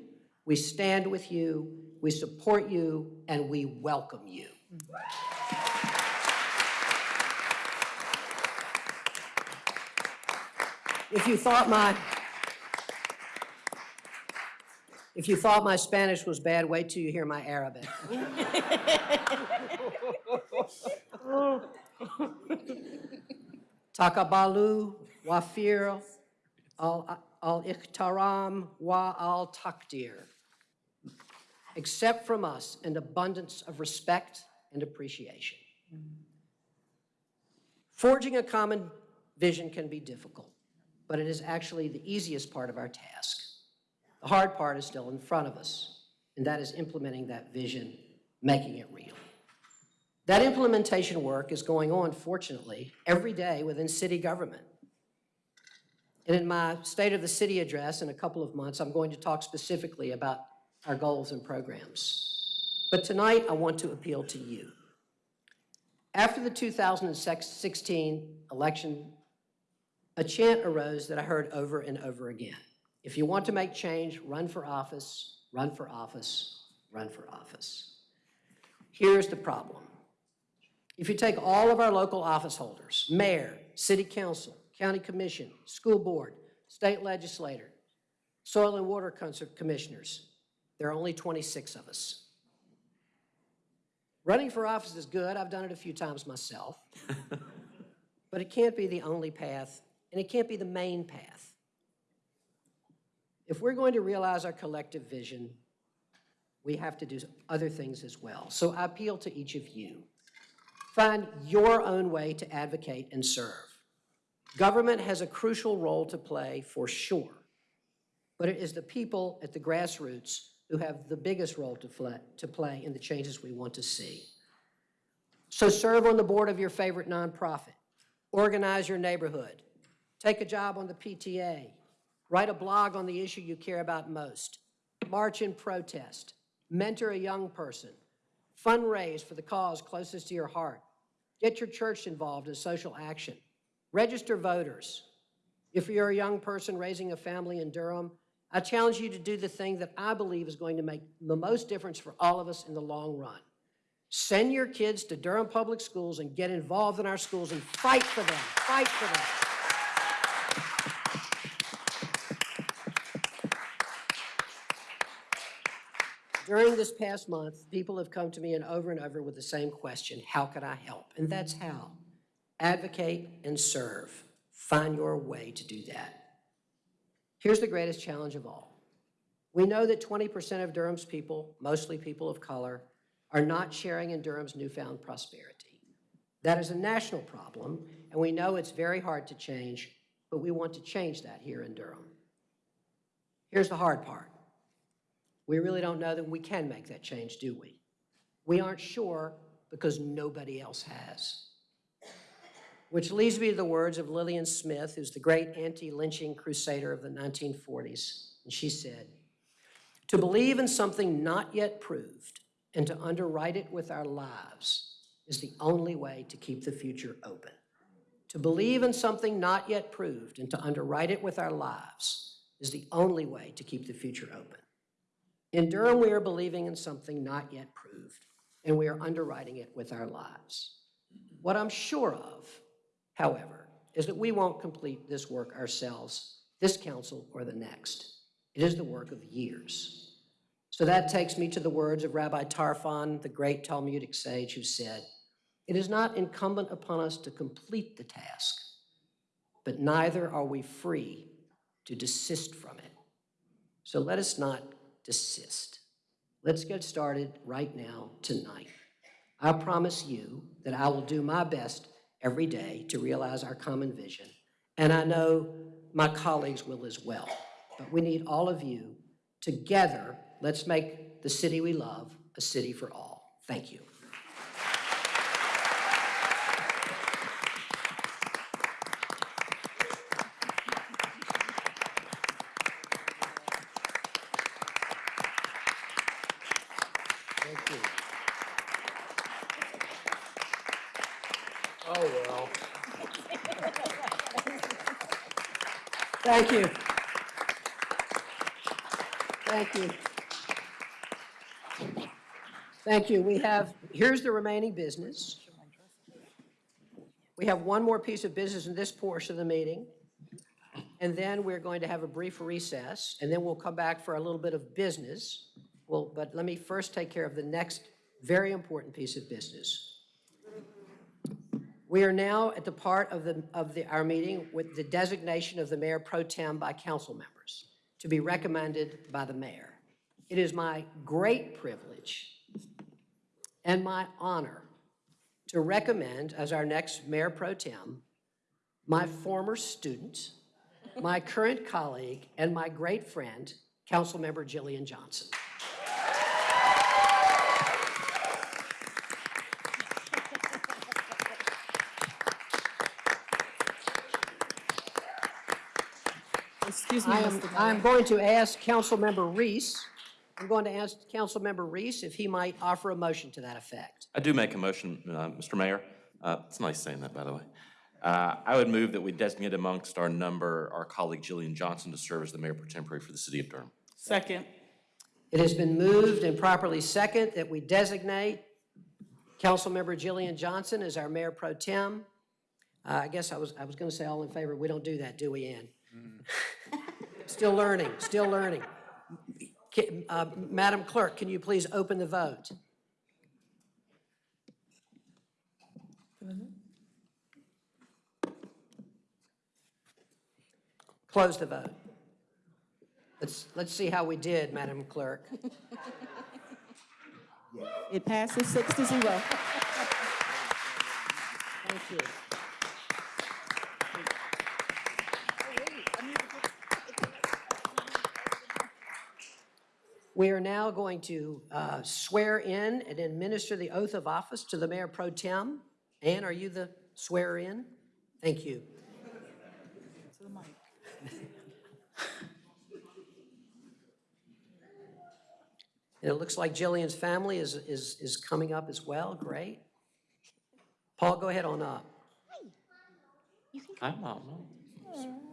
we stand with you, we support you, and we welcome you. If you thought my, if you thought my Spanish was bad, wait till you hear my Arabic. Takabalu, wafir, al-ikhtaram, wa al-takdir. Accept from us an abundance of respect and appreciation. Mm-hmm. Forging a common vision can be difficult, but it is actually the easiest part of our task. The hard part is still in front of us, and that is implementing that vision, making it real. That implementation work is going on, fortunately, every day within city government. And in my State of the City address in a couple of months, I'm going to talk specifically about our goals and programs. But tonight, I want to appeal to you. After the 2016 election, a chant arose that I heard over and over again. If you want to make change, run for office, run for office, run for office. Here's the problem. If you take all of our local office holders, mayor, city council, county commission, school board, state legislator, soil and water commissioners, there are only 26 of us. Running for office is good. I've done it a few times myself. but it can't be the only path, and it can't be the main path. If we're going to realize our collective vision, we have to do other things as well. So I appeal to each of you. Find your own way to advocate and serve. Government has a crucial role to play for sure, but it is the people at the grassroots who have the biggest role to play, to play in the changes we want to see. So serve on the board of your favorite nonprofit, organize your neighborhood, take a job on the PTA, write a blog on the issue you care about most, march in protest, mentor a young person, fundraise for the cause closest to your heart, get your church involved in social action, register voters. If you're a young person raising a family in Durham, I challenge you to do the thing that I believe is going to make the most difference for all of us in the long run. Send your kids to Durham Public Schools and get involved in our schools and fight for them, fight for them. During this past month, people have come to me and over and over with the same question, how can I help? And that's how. Advocate and serve. Find your way to do that. Here's the greatest challenge of all. We know that 20% of Durham's people, mostly people of color, are not sharing in Durham's newfound prosperity. That is a national problem, and we know it's very hard to change, but we want to change that here in Durham. Here's the hard part. We really don't know that we can make that change, do we? We aren't sure because nobody else has. Which leads me to the words of Lillian Smith, who's the great anti-lynching crusader of the 1940s. And she said, "To believe in something not yet proved and to underwrite it with our lives is the only way to keep the future open. To believe in something not yet proved and to underwrite it with our lives is the only way to keep the future open. In Durham, we are believing in something not yet proved, and we are underwriting it with our lives. What I'm sure of, however, is that we won't complete this work ourselves, this council or the next. It is the work of years. So that takes me to the words of Rabbi Tarfon, the great Talmudic sage, who said, It is not incumbent upon us to complete the task, but neither are we free to desist from it. So let us not desist. Let's get started right now, tonight. I promise you that I will do my best every day to realize our common vision, and I know my colleagues will as well. But we need all of you. Together, let's make the city we love a city for all. Thank you. Thank you. Oh, well. Thank you. Thank you. Thank you. We have, here's the remaining business. We have one more piece of business in this portion of the meeting. And then we're going to have a brief recess, and then we'll come back for a little bit of business. Well, but let me first take care of the next very important piece of business. We are now at the part of the, of the, our meeting with the designation of the mayor pro tem by council members to be recommended by the mayor. It is my great privilege and my honor to recommend as our next mayor pro tem my former student, my current colleague, and my great friend, Councilmember Jillian Johnson. Excuse me, I am. I'm going to ask Councilmember Reece, I'm going to ask Councilmember Reece if he might offer a motion to that effect. I do make a motion, uh, Mr. Mayor. Uh, It's nice saying that, by the way. Uh, I would move that we designate amongst our number our colleague Jillian Johnson to serve as the mayor pro tempore for the city of Durham. Second. It has been moved and properly second that we designate Councilmember Jillian Johnson as our mayor pro tem. Uh, I guess I was, I was going to say all in favor. We don't do that, do we, Ann? Still learning, still learning. Uh, Madam Clerk, can you please open the vote? Close the vote. Let's, let's see how we did, Madam Clerk. It passes six to zero. Thank you. We are now going to uh, swear in and administer the oath of office to the Mayor Pro Tem. Ann, are you the swearer in? Thank you. To the And it looks like Jillian's family is, is, is coming up as well. Great. Paul, go ahead on up. I don't know.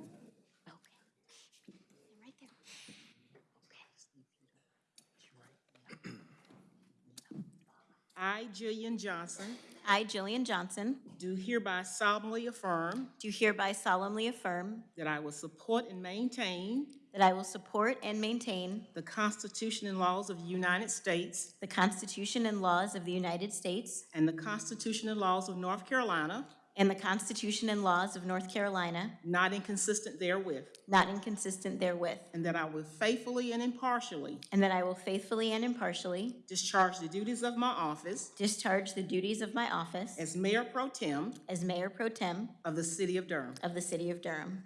I, Jillian Johnson, I, Jillian Johnson, do hereby solemnly affirm do hereby solemnly affirm that I will support and maintain that I will support and maintain the Constitution and laws of the United States the Constitution and laws of the United States and the Constitution and laws of North Carolina, and the Constitution and laws of North Carolina, not inconsistent therewith, not inconsistent therewith, and that I will faithfully and impartially and that I will faithfully and impartially discharge the duties of my office discharge the duties of my office as Mayor Pro Tem as Mayor Pro Tem of the City of Durham. of the City of Durham.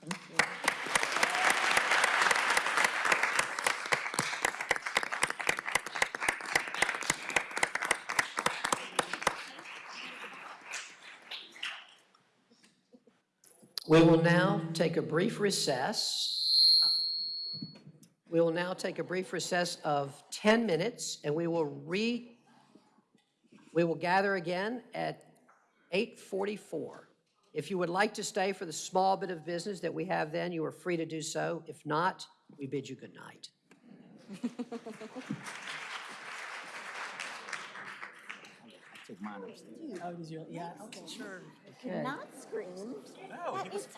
Thank you. We will now take a brief recess. We will now take a brief recess of 10 minutes, and we will re, we will gather again at 8:44. If you would like to stay for the small bit of business that we have then, you are free to do so. If not, we bid you good night. Take mine upstairs. Oh, is your, yeah, okay. Sure. Okay. Not screamed. No, he was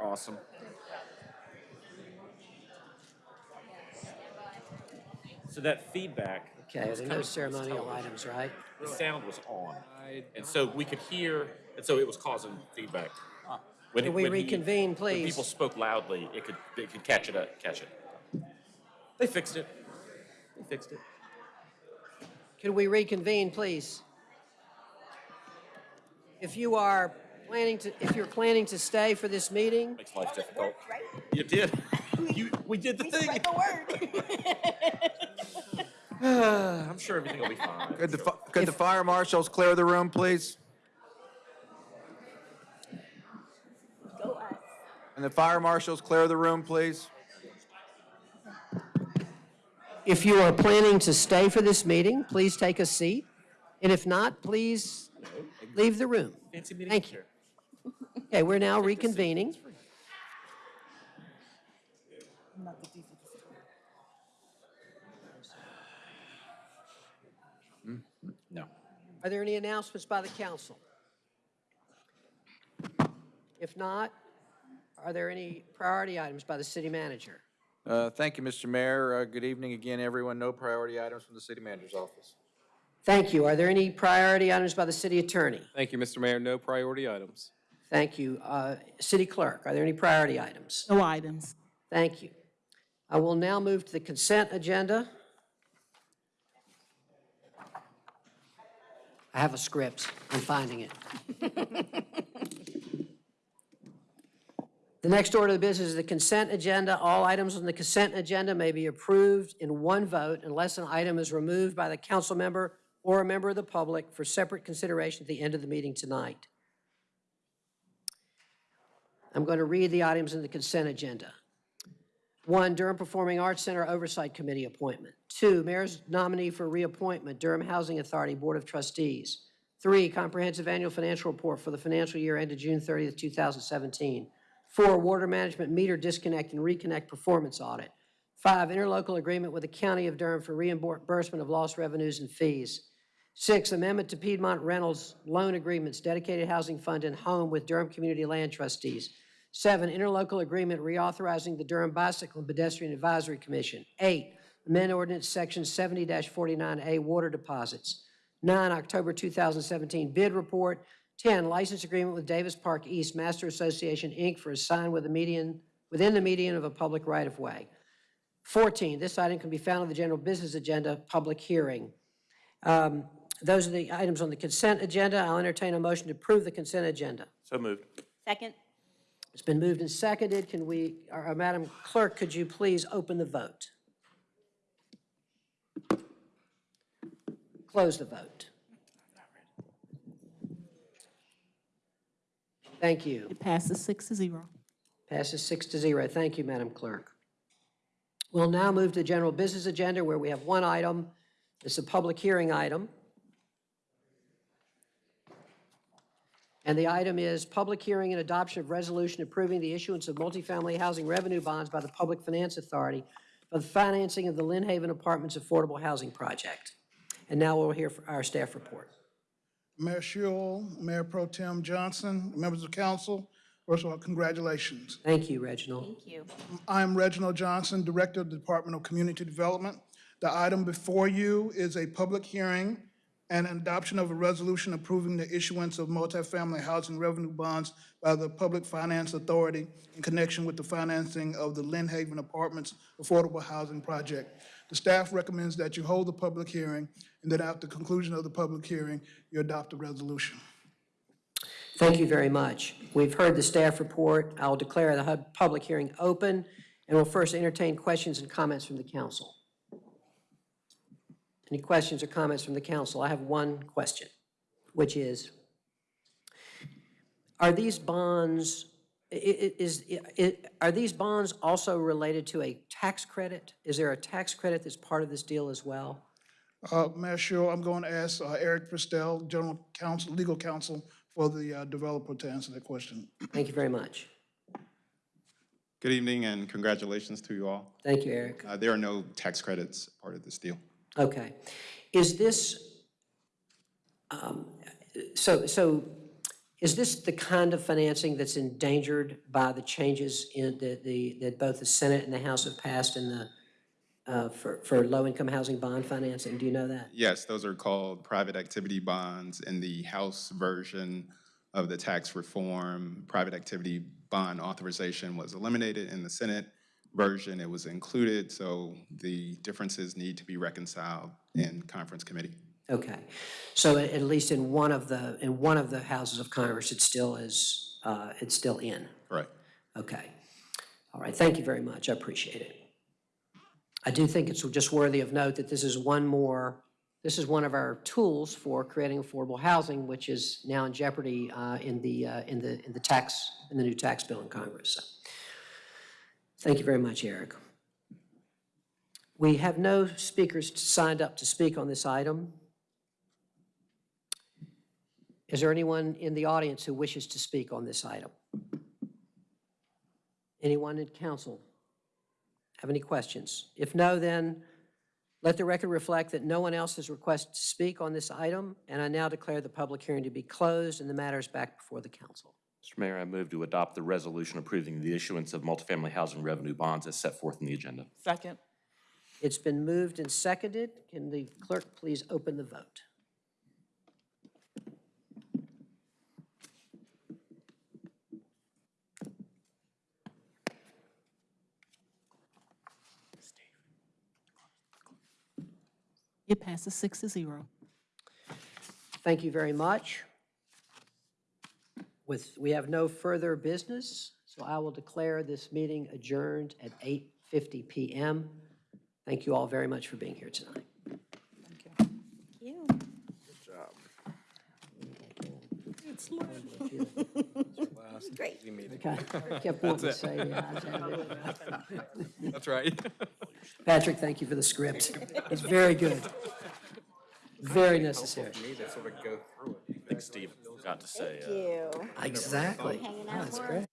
are awesome. So that feedback. Okay, was there are no ceremonial items, right? The sound was on, and so we could hear, and so it was causing feedback. Ah. When- Can we when he- reconvene, When please? people spoke loudly, it could, it could catch it up, catch it. They fixed it. They fixed it. Can we reconvene, please? If you are planning to, if you're planning to stay for this meeting, Makes life difficult. You did. You, we did the thing. I'm sure everything will be fine. Could the, fi- could the fire marshals clear the room, please? And the fire marshals clear the room, please? if you are planning to stay for this meeting, please take a seat. And if not, please leave the room. Fancy meeting Thank you. Okay, we're now reconvening. No. Are there any announcements by the council? If not, are there any priority items by the city manager? Uh, Thank you, Mr. Mayor. Uh, Good evening again, everyone. No priority items from the city manager's office. Thank you. Are there any priority items by the city attorney? Thank you, Mr. Mayor. No priority items. Thank you. Uh, City clerk, are there any priority items? No items. Thank you. I will now move to the consent agenda. I have a script. I'm finding it. The next order of business is the consent agenda. All items on the consent agenda may be approved in one vote unless an item is removed by the council member or a member of the public for separate consideration at the end of the meeting tonight. I'm going to read the items in the consent agenda. One, Durham Performing Arts Center Oversight Committee appointment. Two, mayor's nominee for reappointment, Durham Housing Authority Board of Trustees. Three, comprehensive annual financial report for the financial year ended June 30th, 2017. Four, water management meter disconnect and reconnect performance audit. Five, interlocal agreement with the County of Durham for reimbursement of lost revenues and fees. Six, amendment to Piedmont Reynolds loan agreements, dedicated housing fund and home with Durham Community Land Trustees. Seven, interlocal agreement reauthorizing the Durham Bicycle and Pedestrian Advisory Commission. Eight, amend ordinance section 70-49A, water deposits. Nine, October 2017 bid report. 10, license agreement with Davis Park East Master Association, Inc. for a sign with median, within the median of a public right-of-way. 14, this item can be found on the general business agenda, public hearing. Um, Those are the items on the consent agenda. I'll entertain a motion to approve the consent agenda. So moved. Second? It's been moved and seconded. Can we, or, uh, Madam Clerk, could you please open the vote? Close the vote. Thank you. It passes six to zero. Passes six to zero. Thank you, Madam Clerk. We'll now move to the general business agenda where we have one item. It's a public hearing item. And the item is public hearing and adoption of resolution approving the issuance of multifamily housing revenue bonds by the Public Finance Authority for the financing of the Lynn Haven Apartments Affordable Housing Project. And now we'll hear our staff report. Mayor Schewel, Mayor Pro Tem Johnson, members of council, first of all, congratulations. Thank you, Reginald. Thank you. I'm Reginald Johnson, Director of the Department of Community Development. The item before you is a public hearing and adoption of a resolution approving the issuance of multifamily housing revenue bonds by the Public Finance Authority in connection with the financing of the Lynn Haven Apartments Affordable Housing Project. The staff recommends that you hold the public hearing, and that after the conclusion of the public hearing, you adopt the resolution. Thank you very much. We've heard the staff report. I'll declare the public hearing open, and we'll first entertain questions and comments from the council. Any questions or comments from the council? I have one question, which is, are these bonds, i- i- is, are these bonds also related to a tax credit? Is there a tax credit that's part of this deal as well? Uh, Mayor Schewel, I'm going to ask uh, Eric Pristel, General Counsel, Legal Counsel for the uh, developer to answer that question. Thank you very much. Good evening and congratulations to you all. Thank you, Eric. Uh, There are no tax credits part of this deal. Okay. Is this, um, so, so Is this the kind of financing that's endangered by the changes in the, the, that both the Senate and the House have passed in the, uh, for, for low-income housing bond financing? Do you know that? Yes, those are called private activity bonds. In the House version of the tax reform, private activity bond authorization was eliminated. In the Senate version, it was included, so the differences need to be reconciled in conference committee. Okay. So at least in one of the, in one of the houses of Congress, it still is, uh, it's still in? Right. Okay. All right, thank you very much, I appreciate it. I do think it's just worthy of note that this is one more, this is one of our tools for creating affordable housing, which is now in jeopardy uh, in the, uh, in the, in the tax, in the new tax bill in Congress. So, Thank you very much, Eric. We have no speakers signed up to speak on this item. Is there anyone in the audience who wishes to speak on this item? Anyone in council have any questions? If no, then let the record reflect that no one else has requested to speak on this item, and I now declare the public hearing to be closed and the matter is back before the council. Mr. Mayor, I move to adopt the resolution approving the issuance of multifamily housing revenue bonds as set forth in the agenda. Second. It's been moved and seconded. Can the clerk please open the vote? It passes six to zero. Thank you very much. With, we have no further business, so I will declare this meeting adjourned at 8:50 PM. Thank you all very much for being here tonight. Thank you. Good job. It's Great. Okay. I kept wanting to say the ayes have it. That's right. Patrick, thank you for the script. It's very good. Very necessary. Me to sort of go through it. I think Steve forgot to say. Thank uh, you. Exactly. Hanging Oh, out That's more. great.